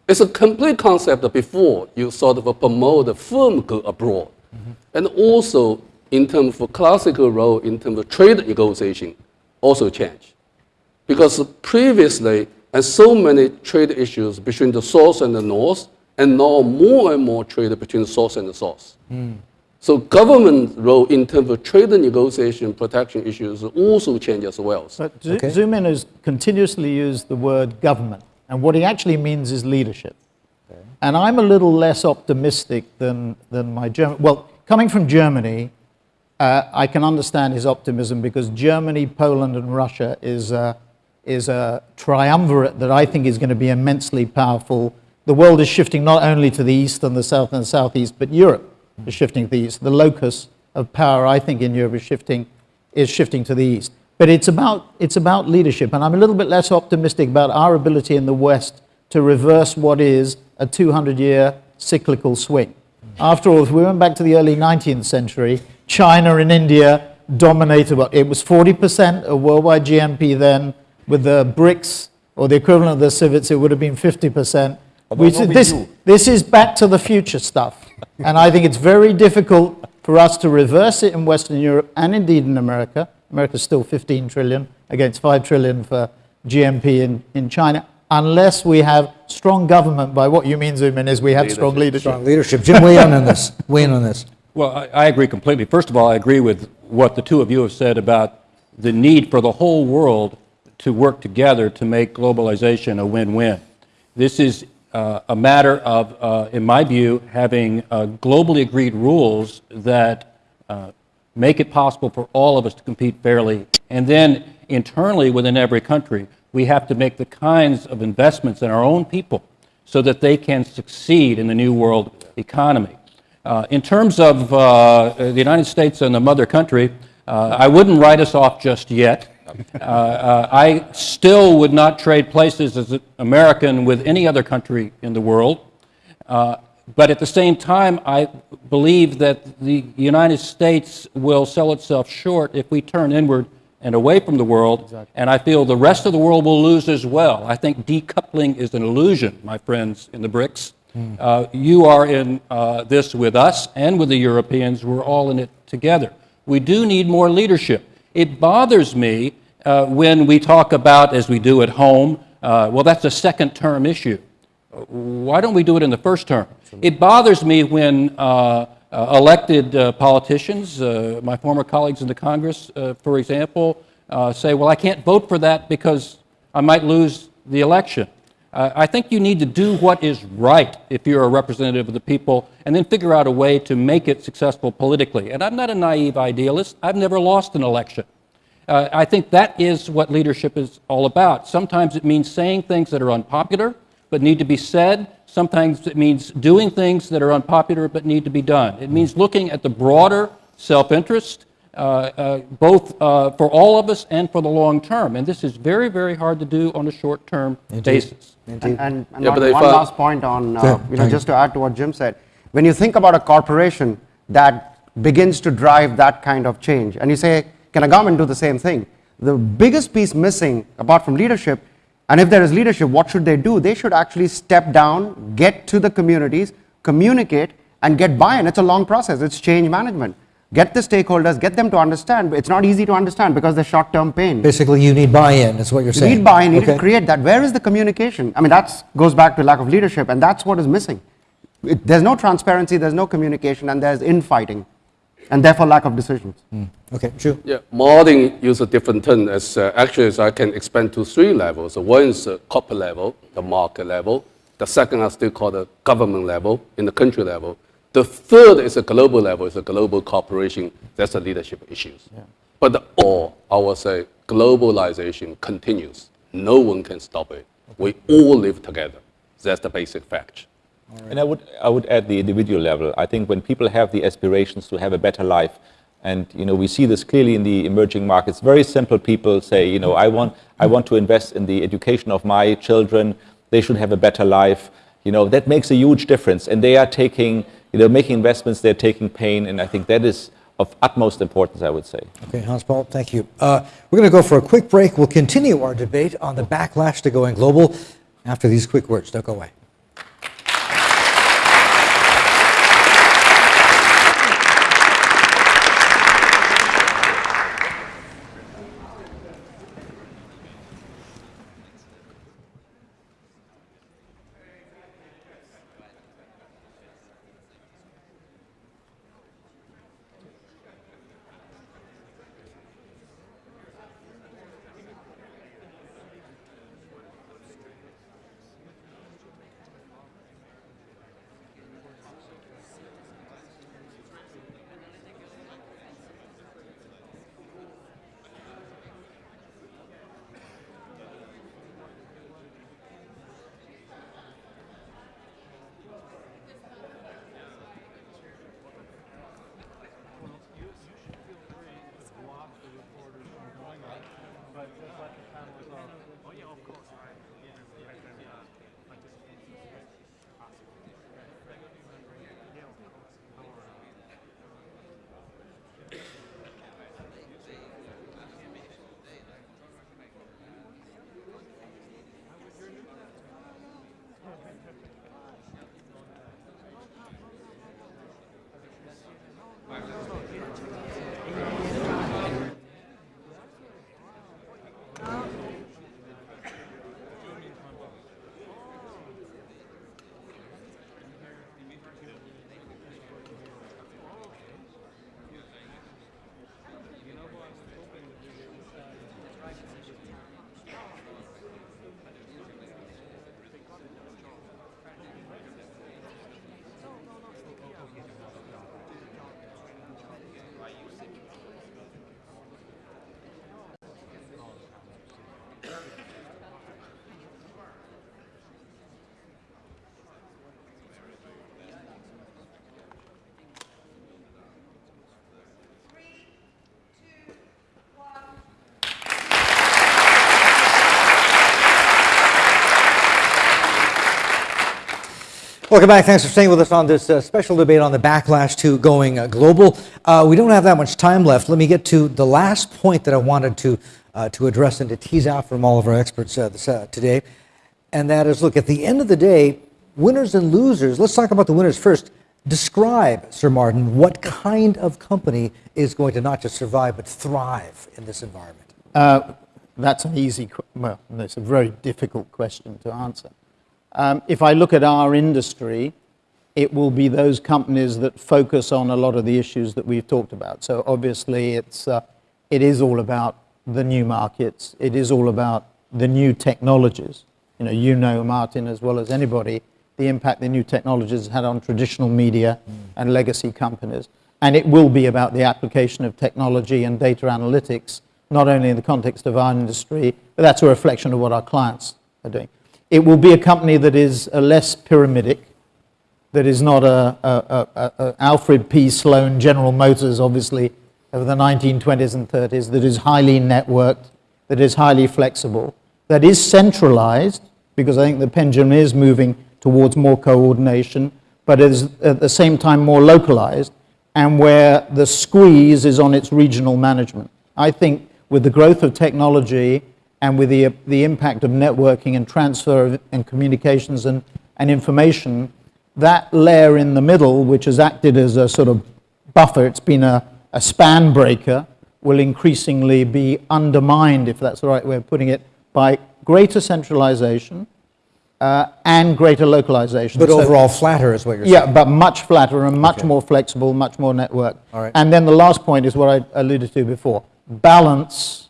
It's a complete concept before you sort of promote the firm go abroad. And also in terms of classical role in terms of trade negotiation also change. Because previously, and so many trade issues between the South and the North, and now more and more trade between the South and the South. So government role in terms of trade negotiation, protection issues also change as well. But Zu- Okay. Zhu Min has continuously used the word government, and what he actually means is leadership. And I'm a little less optimistic than, than my German. Well, coming from Germany, uh, I can understand his optimism because Germany, Poland, and Russia is a, is a triumvirate that I think is going to be immensely powerful. The world is shifting not only to the east and the south and the southeast, but Europe is shifting to the east. The locus of power, I think, in Europe is shifting, is shifting to the east. But it's about, it's about leadership, and I'm a little bit less optimistic about our ability in the West to reverse what is a 200 year cyclical swing. After all, if we went back to the early 19th century, China and India dominated it was 40% of worldwide GNP then. With the BRICS or the equivalent of the CIVETS, it would have been 50%. We said this, this is back to the future stuff. and I think it's very difficult for us to reverse it in Western Europe and indeed in America. America's still 15 trillion against 5 trillion for GNP in, in China, unless we have strong government. By what you mean, Zhu Min, is we have strong leadership. Strong leadership. Jim, weigh in on this. Weigh in on this. Well, I, I agree completely. First of all, I agree with what the two of you have said about the need for the whole world to work together to make globalization a win-win. This is uh, a matter of, uh, in my view, having uh, globally agreed rules that uh, make it possible for all of us to compete fairly. And then internally within every country, we have to make the kinds of investments in our own people so that they can succeed in the new world economy. Uh, in terms of uh, the United States and the mother country, I wouldn't write us off just yet. Uh, uh, I still would not trade places as an American with any other country in the world. Uh, but at the same time, I believe that the United States will sell itself short if we turn inward and away from the world. And I feel the rest of the world will lose as well. I think decoupling is an illusion, my friends in the BRICS. Uh, you are in uh, this with us and with the Europeans. We're all in it together. We do need more leadership. It bothers me uh, when we talk about, as we do at home, uh, well, that's a second term issue. Why don't we do it in the first term? It bothers me when uh, uh, elected uh, politicians, my former colleagues in the Congress, for example, say, well, I can't vote for that because I might lose the election. I think you need to do what is right if you're a representative of the people and then figure out a way to make it successful politically. And I'm not a naive idealist. I've never lost an election. Uh, I think that is what leadership is all about. Sometimes it means saying things that are unpopular but need to be said. Sometimes it means doing things that are unpopular but need to be done. It means looking at the broader self interest, uh, uh, both uh, for all of us and for the long term. And this is very, very hard to do on a short term basis. And, and, and Yeah, one, one last point on, uh, Sure, you know, just to add to what Jim said, when you think about a corporation that begins to drive that kind of change, and you say, can a government do the same thing? The biggest piece missing, apart from leadership, and if there is leadership, what should they do? They should actually step down, get to the communities, communicate, and get buy-in. It's a long process. It's change management. Get the stakeholders, get them to understand. It's not easy to understand because there's short-term pain. Basically, you need buy-in, is what you're saying. You need buy-in, you need to create that. Where is the communication? I mean, that goes back to lack of leadership, and that's what is missing. It, there's no transparency, there's no communication, and there's infighting. And therefore lack of decisions. Okay, Zhu? Yeah, modeling use a different term. As uh, actually, as I can expand to three levels. So one is the corporate level, the market level. The second I still call the government level, in the country level. The third is a global level, it's a global corporation. That's the leadership issues. But the all, I would say, globalization continues. No one can stop it. We all live together. That's the basic fact. And I would, I would add the individual level. I think when people have the aspirations to have a better life, and you know, we see this clearly in the emerging markets. Very simple people say, you know, I want, I want to invest in the education of my children. They should have a better life. You know, that makes a huge difference. And they are taking, you know, making investments. They're taking pain, and I think that is of utmost importance. I would say. Okay, Hans Paul, thank you. Uh, we're going to go for a quick break. We'll continue our debate on the backlash to going global after these quick words. Don't go away. Welcome back. Thanks for staying with us on this uh, special debate on the backlash to going uh, global. Uh, we don't have that much time left. Let me get to the last point that I wanted to, uh, to address and to tease out from all of our experts uh, this, uh, today. And that is look, at the end of the day, winners and losers, let's talk about the winners first. Describe, Sir Martin, what kind of company is going to not just survive but thrive in this environment? That's an easy, well, it's a very difficult question to answer. Um, if I look at our industry, it will be those companies that focus on a lot of the issues that we've talked about. So obviously, it's, uh, it is all about the new markets. It is all about the new technologies. You know, you know, Martin, as well as anybody, the impact the new technologies had on traditional media and legacy companies. And it will be about the application of technology and data analytics, not only in the context of our industry, but that's a reflection of what our clients are doing. It will be a company that is uh, less pyramidic, that is not a, a, a, a- Alfred P. Sloan General Motors, obviously, of the 1920s and 30s, that is highly networked, that is highly flexible, that is centralized, because I think the pendulum is moving towards more coordination, but is at the same time more localized, and where the squeeze is on its regional management. I think with the growth of technology and with the, the impact of networking and transfer of, and communications and, and information, that layer in the middle, which has acted as a sort of buffer, it's been a, a span breaker, will increasingly be undermined, if that's the right way of putting it, by greater centralization, uh, and greater localization. But So- overall flatter is what you're saying? yeah, but much flatter and much Okay. more flexible, much more network. All right. And then the last point is what I alluded to before. Balance,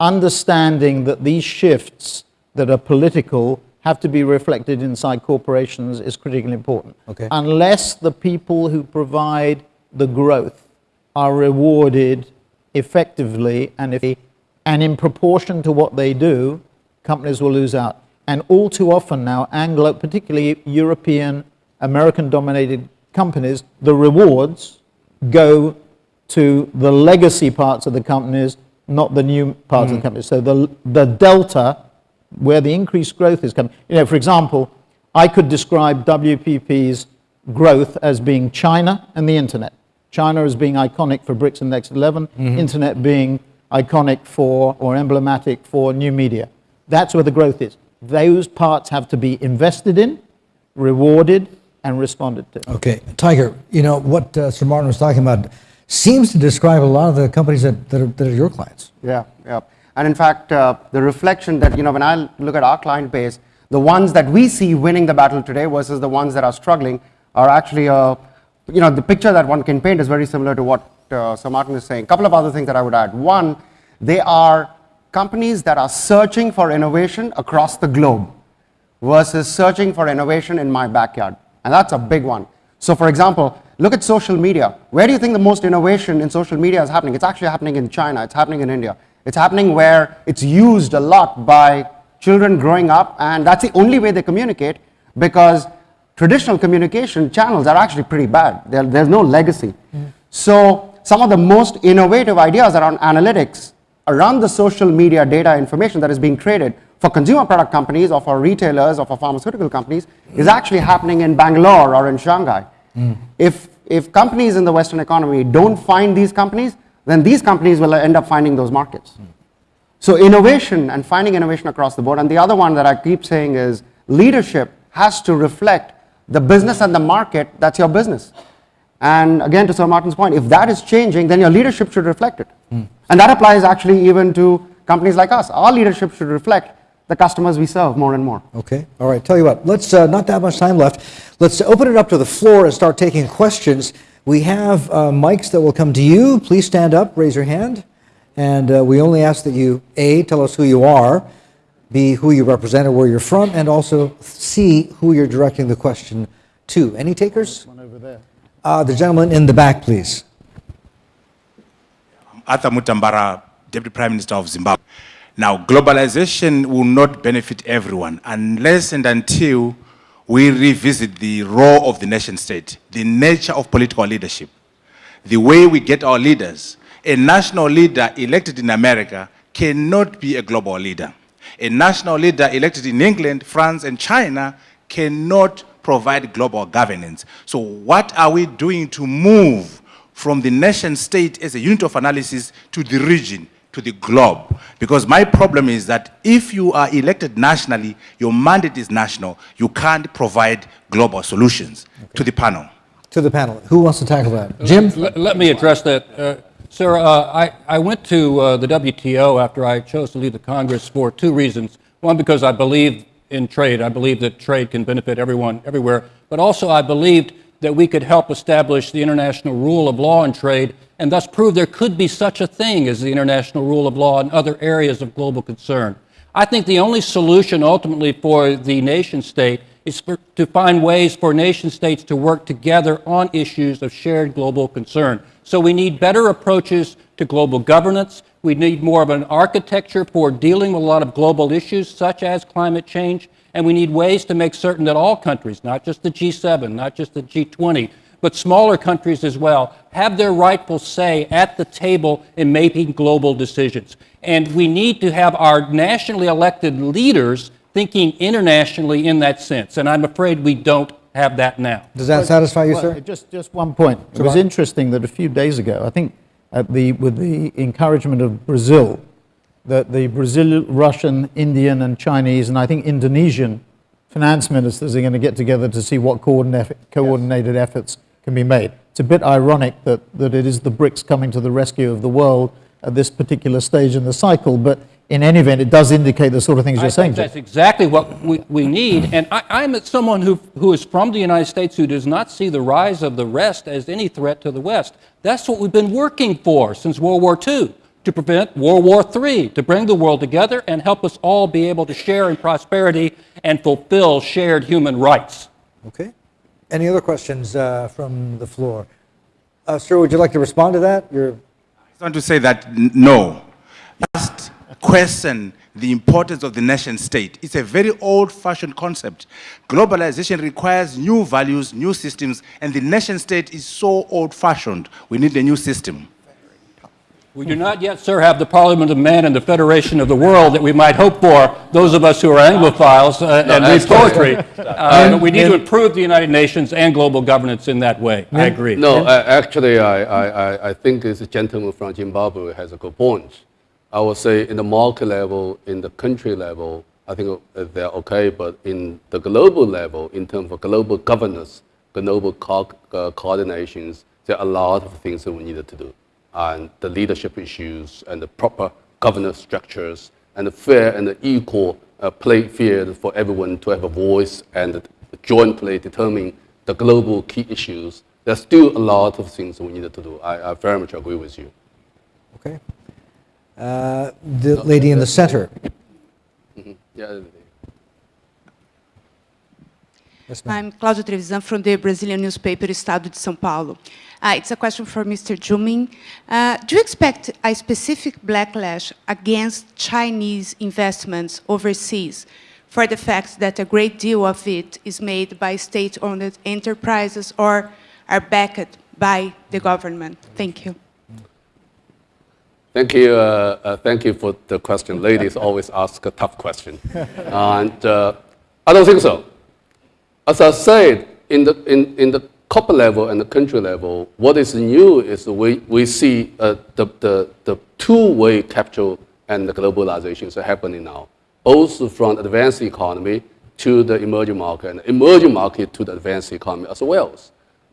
understanding that these shifts that are political have to be reflected inside corporations is critically important. Okay. Unless the people who provide the growth are rewarded effectively and if and in proportion to what they do, companies will lose out. And all too often now, Anglo, particularly European, American-dominated companies, the rewards go to the legacy parts of the companies, not the new parts of the company. So the, the delta, where the increased growth is coming, you know, for example, I could describe WPP's growth as being China and the internet. China as being iconic for BRICS and Next 11, internet being iconic for or emblematic for new media. That's where the growth is. Those parts have to be invested in, rewarded, and responded to. Okay, Tiger, you know, what uh, Sir Martin was talking about seems to describe a lot of the companies that, that, are, that are your clients. Yeah, yeah. And in fact, uh, the reflection that, you know, when I look at our client base, the ones that we see winning the battle today versus the ones that are struggling are actually, uh, you know, the picture that one can paint is very similar to what uh, Sir Martin is saying. A couple of other things that I would add. One, they are companies that are searching for innovation across the globe versus searching for innovation in my backyard. And that's a big one. So, for example, look at social media. Where do you think the most innovation in social media is happening? It's actually happening in China, it's happening in India. It's happening where it's used a lot by children growing up, and that's the only way they communicate because traditional communication channels are actually pretty bad. There, there's no legacy. Mm-hmm. So, some of the most innovative ideas around analytics around the social media data information that is being traded for consumer product companies or for retailers or for pharmaceutical companies is mm-hmm. actually happening in Bangalore or in Shanghai. If, if companies in the Western economy don't find these companies, then these companies will end up finding those markets. So innovation and finding innovation across the board. And the other one that I keep saying is leadership has to reflect the business and the market that's your business. And again, to Sir Martin's point, if that is changing, then your leadership should reflect it. Hmm. And that applies actually even to companies like us. Our leadership should reflect the customers we serve more and more. Okay, all right, tell you what, let's, uh, not that much time left. Let's open it up to the floor and start taking questions. We have uh, mics that will come to you. Please stand up, raise your hand. And uh, we only ask that you, A, tell us who you are, B, who you represent or where you're from, and also C, who you're directing the question to. Any takers? One over there. Uh, The gentleman in the back, please. Arthur Mutambara, Deputy Prime Minister of Zimbabwe. Now, globalization will not benefit everyone unless and until we revisit the role of the nation state, the nature of political leadership, the way we get our leaders. A national leader elected in America cannot be a global leader. A national leader elected in England, France, and China cannot provide global governance. So, what are we doing to move from the nation state as a unit of analysis to the region, to the globe. Because my problem is that if you are elected nationally, your mandate is national, you can't provide global solutions to the panel. To the panel. Who wants to tackle that? Jim? Let, let me address that. Uh, sir, uh, I, I went to uh, the WTO after I chose to leave the Congress for two reasons. One, because I believe in trade. I believe that trade can benefit everyone everywhere. But also, I believed that we could help establish the international rule of law and trade and thus prove there could be such a thing as the international rule of law in other areas of global concern. I think the only solution ultimately for the nation state is for, to find ways for nation states to work together on issues of shared global concern. So we need better approaches to global governance. We need more of an architecture for dealing with a lot of global issues such as climate change. And we need ways to make certain that all countries, not just the G7, not just the G20, but smaller countries as well, have their rightful say at the table in making global decisions. And we need to have our nationally elected leaders thinking internationally in that sense. And I'm afraid we don't have that now. Does that satisfy you, Well, sir? Just, just one point. It was interesting that a few days ago, I think at the, with the encouragement of Brazil, that the Brazil, Russian, Indian, and Chinese, and I think Indonesian finance ministers are going to get together to see what coordinate, coordinated efforts can be made. It's a bit ironic that, that it is the BRICS coming to the rescue of the world at this particular stage in the cycle, but in any event, it does indicate the sort of things I you're saying. think Jim. that's exactly what we, we need. And I, I'm someone who, who is from the United States who does not see the rise of the rest as any threat to the West. That's what we've been working for since World War II, to prevent World War III, to bring the world together and help us all be able to share in prosperity and fulfill shared human rights. Okay. Any other questions uh, from the floor? Uh, Sir, would you like to respond to that? You're, I just want to say that n- no. Just question the importance of the nation state. It's a very old fashioned concept. Globalization requires new values, new systems, and the nation state is so old fashioned. We need a new system. We do not yet, sir, have the Parliament of Man and the Federation of the World that we might hope for, those of us who are Anglophiles uh, and read poetry. Uh, but we need to improve the United Nations and global governance in that way. I agree. No, uh, actually, I, I, I- I think this gentleman from Zimbabwe has a good point. I would say in the market level, in the country level, I think uh, they're okay, but in the global level, in terms of global governance, global co- uh, coordinations, there are a lot of things that we needed to do. And the leadership issues and the proper governance structures and the fair and the equal uh, play field for everyone to have a voice and jointly determine the global key issues. There's still a lot of things we needed to do. I, I very much agree with you. okay. Uh, The lady in the center. Yeah. Yes. I'm Cláudia Trevisan from the Brazilian newspaper Estado de São Paulo. Uh, it's a question for Mr. Zhu Min. Uh, do you expect a specific backlash against Chinese investments overseas for the fact that a great deal of it is made by state-owned enterprises or are backed by the government? Thank you. Thank you. Uh, uh, thank you for the question. Ladies always ask a tough question, and uh, I don't think so. As I said, in the in, in the corporate level and the country level, what is new is we we see uh, the the the two-way capture and the globalization is happening now, both from advanced economy to the emerging market and emerging market to the advanced economy as well.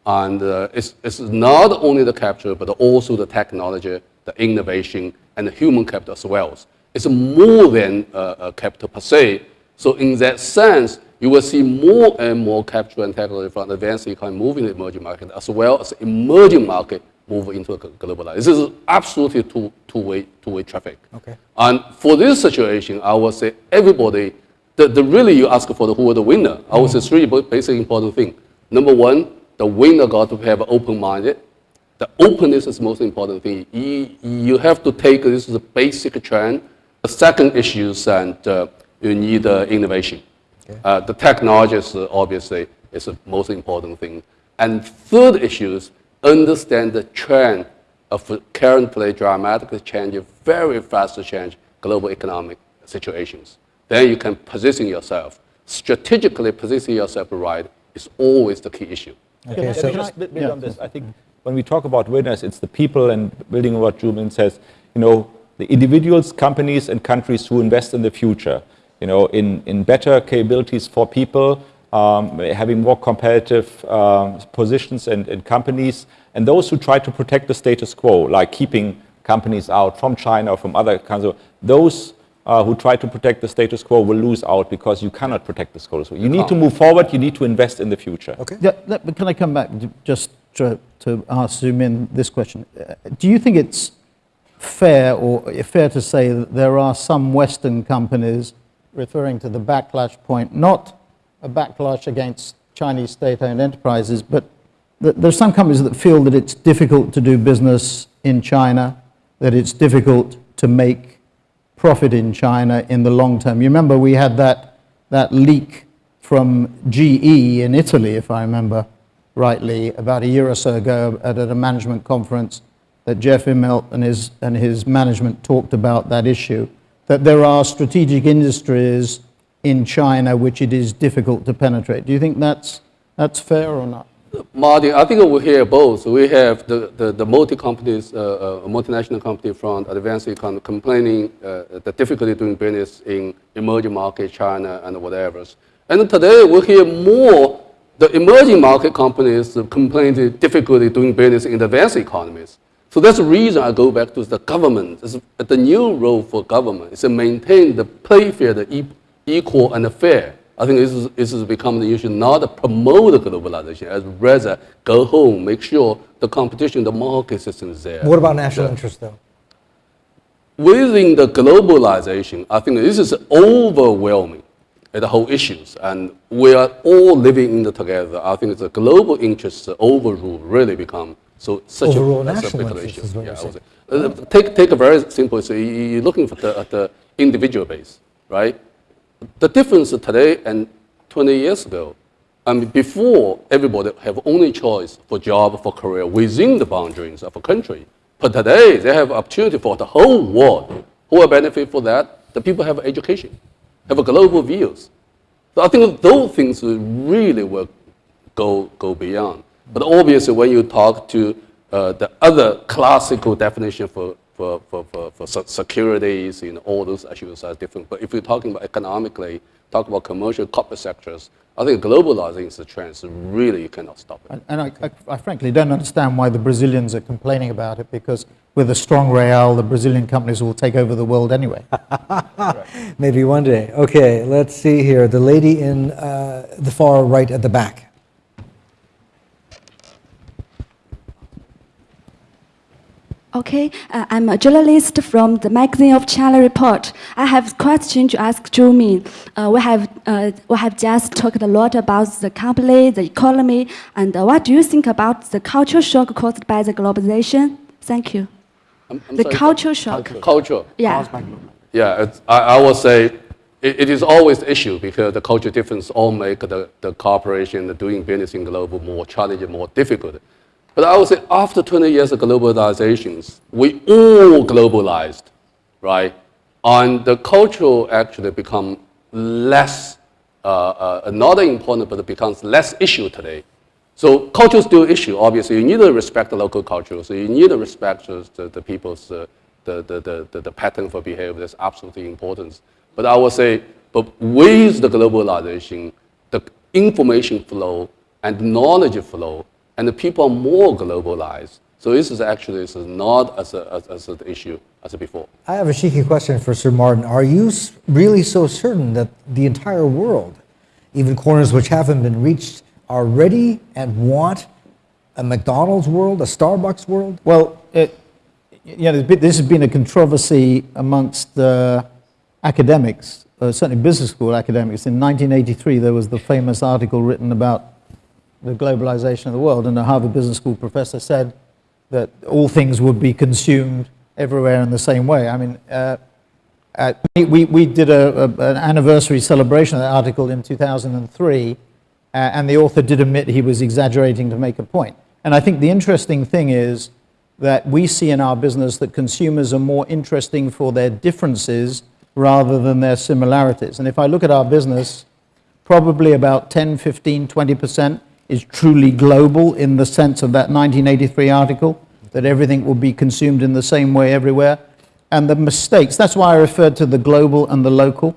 And uh, it's, it's not only the capture, but also the technology, the innovation, and the human capital as well. It's more than uh, uh, capital per se. So in that sense, you will see more and more capture and technology from advanced economy moving to emerging market, as well as emerging market move into a globalized. This is absolutely two, two-way, two-way traffic. Okay. And for this situation, I would say everybody, the, the really you ask for the, who are the winner, I would say three basic important things. Number one, the winner got to have open-minded. The openness is the most important thing. You, you have to take this as a basic trend. The second issue is and uh, you need uh, innovation. Uh, the technology is uh, obviously is the most important thing. And third issue is understand the trend of currently dramatically changing, very fast change global economic situations. Then you can position yourself. Strategically position yourself right is always the key issue. Okay, Can I so, just build build on this? I think when we talk about winners, it's the people and building on what Zhu Min says, you know, the individuals, companies, and countries who invest in the future, you know, in, in better capabilities for people, um, having more competitive um, positions and, and companies, and those who try to protect the status quo, like keeping companies out from China or from other kinds of, those uh, who try to protect the status quo will lose out because you cannot protect the status quo. You need to move forward, you need to invest in the future. okay. Yeah, but can I come back just to, to ask Zhu Min this question? Uh, Do you think it's fair or fair to say that there are some Western companies referring to the backlash point, not a backlash against Chinese state-owned enterprises, but that there are some companies that feel that it's difficult to do business in China, that it's difficult to make profit in China in the long term. You remember we had that, that leak from GE in Italy, if I remember rightly, about a year or so ago at, a management conference that Jeff Immelt and his, and his management talked about that issue, that there are strategic industries in China which it is difficult to penetrate. Do you think that's, that's fair or not? Martin, I think we hear both. We have the, the, the multi companies, uh, uh, multinational company from advanced economy complaining uh, the difficulty doing business in emerging market, China and whatever. And today we hear more the emerging market companies complaining the difficulty doing business in the advanced economies. So that's the reason I go back to the government. It's- The new role for government is to maintain the play field equal and fair. I think this is, this is becoming the issue, not to promote the globalization, as rather go home, make sure the competition, the market system is there. What about national interest, though? Within the globalization, I think this is overwhelming, uh, the whole issues, and we are all living in it together. I think the global interests overrule really become so such a, national issue. Yeah, you're I would say. Uh, take take a very simple. So you- you're looking for the, at the individual base, right? The difference today and 20 years ago, I mean, before everybody have only choice for job, for career within the boundaries of a country. But today, they have opportunity for the whole world. Who will benefit for that? The people have education, have global views. So I think those things really will go, go beyond. But obviously, when you talk to uh, the other classical definition for, for, for, for, for securities, you know, all those issues are different. But if you're talking about economically, talk about commercial corporate sectors, I think globalizing is a trend, so really you cannot stop it. And- And I, I, I frankly don't understand why the Brazilians are complaining about it because with a strong real, the Brazilian companies will take over the world anyway. Maybe one day. Okay, let's see here. The lady in uh, the far right at the back. Okay, uh, I'm a journalist from the magazine of China Report. I have a question to ask Zhu Min. Uh, we have uh, we have just talked a lot about the company, the economy, and uh, what do you think about the culture shock caused by the globalization? Thank you. I'm- I'm The sorry, culture shock. Culture. Yeah. Yeah, it's, I, I would say it, it is always the issue because the culture difference all make the, the cooperation, the doing business in global more challenging, more difficult. But I would say after 20 years of globalizations, we all globalized, right? And the cultural actually become less, uh, uh, not important, but it becomes less issue today. So culture is still issue. Obviously, you need to respect the local culture. So you need to respect the, the, people's uh, the, the, the, the, the pattern for behavior. That's absolutely important. But I would say, but with the globalization, the information flow and knowledge flow, and the people are more globalized. So this is actually this is not as a, as, as an issue as before. I have a cheeky question for Sir Martin. Are you really so certain that the entire world, even corners which haven't been reached, are ready and want a McDonald's world, a Starbucks world? Well, it, you know, this has been a controversy amongst uh, academics, uh, certainly business school academics. In 1983, there was the famous article written about the globalization of the world, and a Harvard Business School professor said that all things would be consumed everywhere in the same way. I mean, uh, we, we, we did a, a, an anniversary celebration of that article in 2003, uh, and the author did admit he was exaggerating to make a point. And I think the interesting thing is that we see in our business that consumers are more interesting for their differences rather than their similarities. And if I look at our business, probably about 10, 15, 20% is truly global in the sense of that 1983 article, that everything will be consumed in the same way everywhere. And the mistakes, that's why I referred to the global and the local,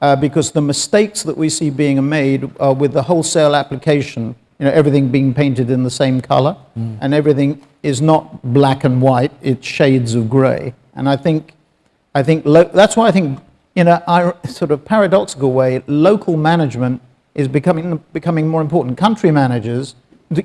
uh, because the mistakes that we see being made are with the wholesale application, you know, everything being painted in the same color, and everything is not black and white, it's shades of gray. And I think I think lo- that's why I think, in a sort of paradoxical way, local management is becoming, becoming more important. Country managers,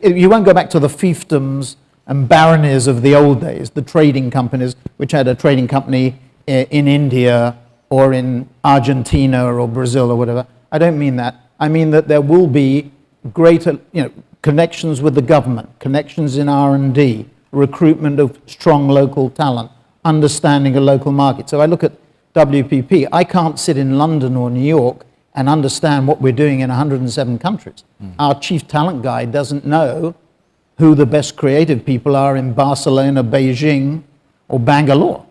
you won't go back to the fiefdoms and baronies of the old days, the trading companies, which had a trading company eh, in India or in Argentina or Brazil or whatever. I don't mean that. I mean that there will be greater, you know, connections with the government, connections in R&D, recruitment of strong local talent, understanding a local market. So I look at WPP. I can't sit in London or New York and understand what we're doing in 107 countries. Our chief talent guy doesn't know who the best creative people are in Barcelona, Beijing, or Bangalore.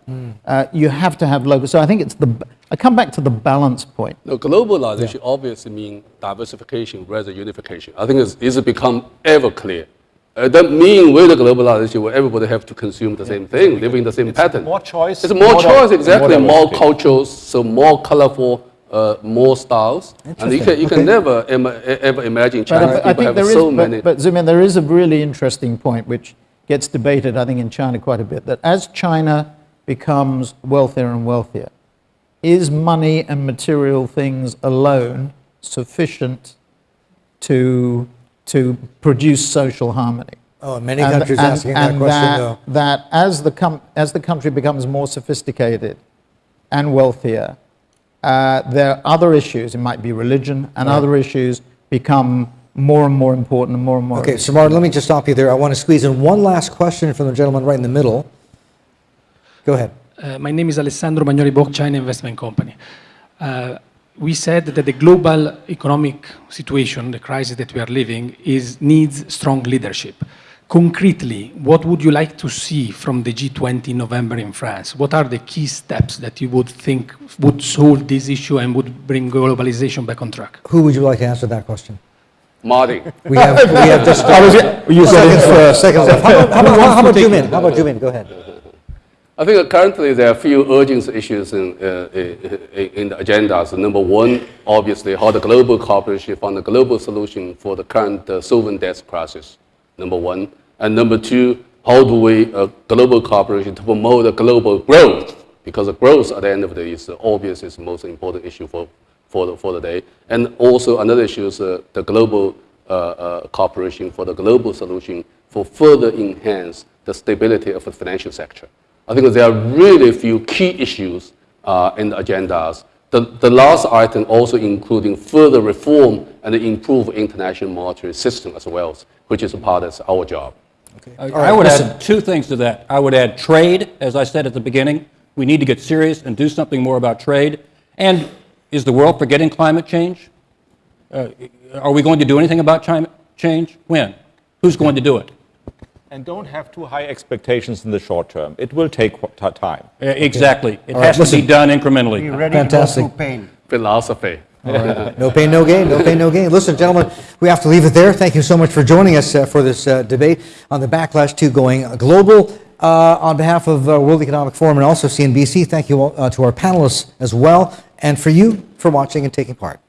Uh, you have to have local. So I think it's the. I come back to the balance point. No, globalization obviously means diversification rather unification. I think it's, it's become ever clear. Uh, that mean with the globalization where everybody have to consume the same thing, living the same pattern. more choice, It's more more choice, diversity, exactly. more More cultures, so more colorful, uh, more styles. And you can, you can Okay. never em- ever imagine But Chinese I, I people think have there is, so many. but, but Zhu Min, there is a really interesting point which gets debated, I think, in China quite a bit, that as China becomes wealthier and wealthier, is money and material things alone sufficient to, to produce social harmony? Oh, and many countries asking that question, that, though. That as the, com- as the country becomes more sophisticated and wealthier, uh, there are other issues, it might be religion, and other issues become more and more important and more and more. Okay, so Martin, let me just stop you there. I want to squeeze in one last question from the gentleman right in the middle. Go ahead. Uh, my name is Alessandro Magnoli Boc, China Investment Company. Uh, we said that the global economic situation, the crisis that we are living, is, needs strong leadership. Concretely, what would you like to see from the G20 in November in France? What are the key steps that you would think would solve this issue and would bring globalization back on track? Who would you like to answer that question? Marty. We have, we have just. You said it first. Seconds left. How about, how about, how about Zhu Min? How about Zhu Min? Go ahead. I think currently there are a few urgent issues in, uh, i- in the agendas. Number one, obviously, how the global cooperation found a global solution for the current uh, sovereign debt crisis. Number one. And number two, how do we uh, global cooperation to promote the global growth? Because the growth at the end of the day is uh, obviously is the most important issue for, for, the, for the day. And also another issue is uh, the global uh, uh, cooperation for the global solution for further enhance the stability of the financial sector. I think there are really few key issues uh, in the agendas. The, the last item also including further reform and improve international monetary system as well, which is a part of our job. I I would add two things to that. I would add trade, as I said at the beginning. We need to get serious and do something more about trade. And is the world forgetting climate change? Uh, Are we going to do anything about climate change? When? Who's going to do it? And don't have too high expectations in the short term. It will take time. Uh, Exactly. It All right, has to be listen. done Be incrementally. ready to go Fantastic. through pain. Philosophy. No pain, no gain, no pain, no gain. Listen, gentlemen, we have to leave it there. Thank you so much for joining us uh, for this uh, debate on the backlash to going global. Uh, on behalf of uh, World Economic Forum and also CNBC, thank you all, uh, to our panelists as well, and for you for watching and taking part.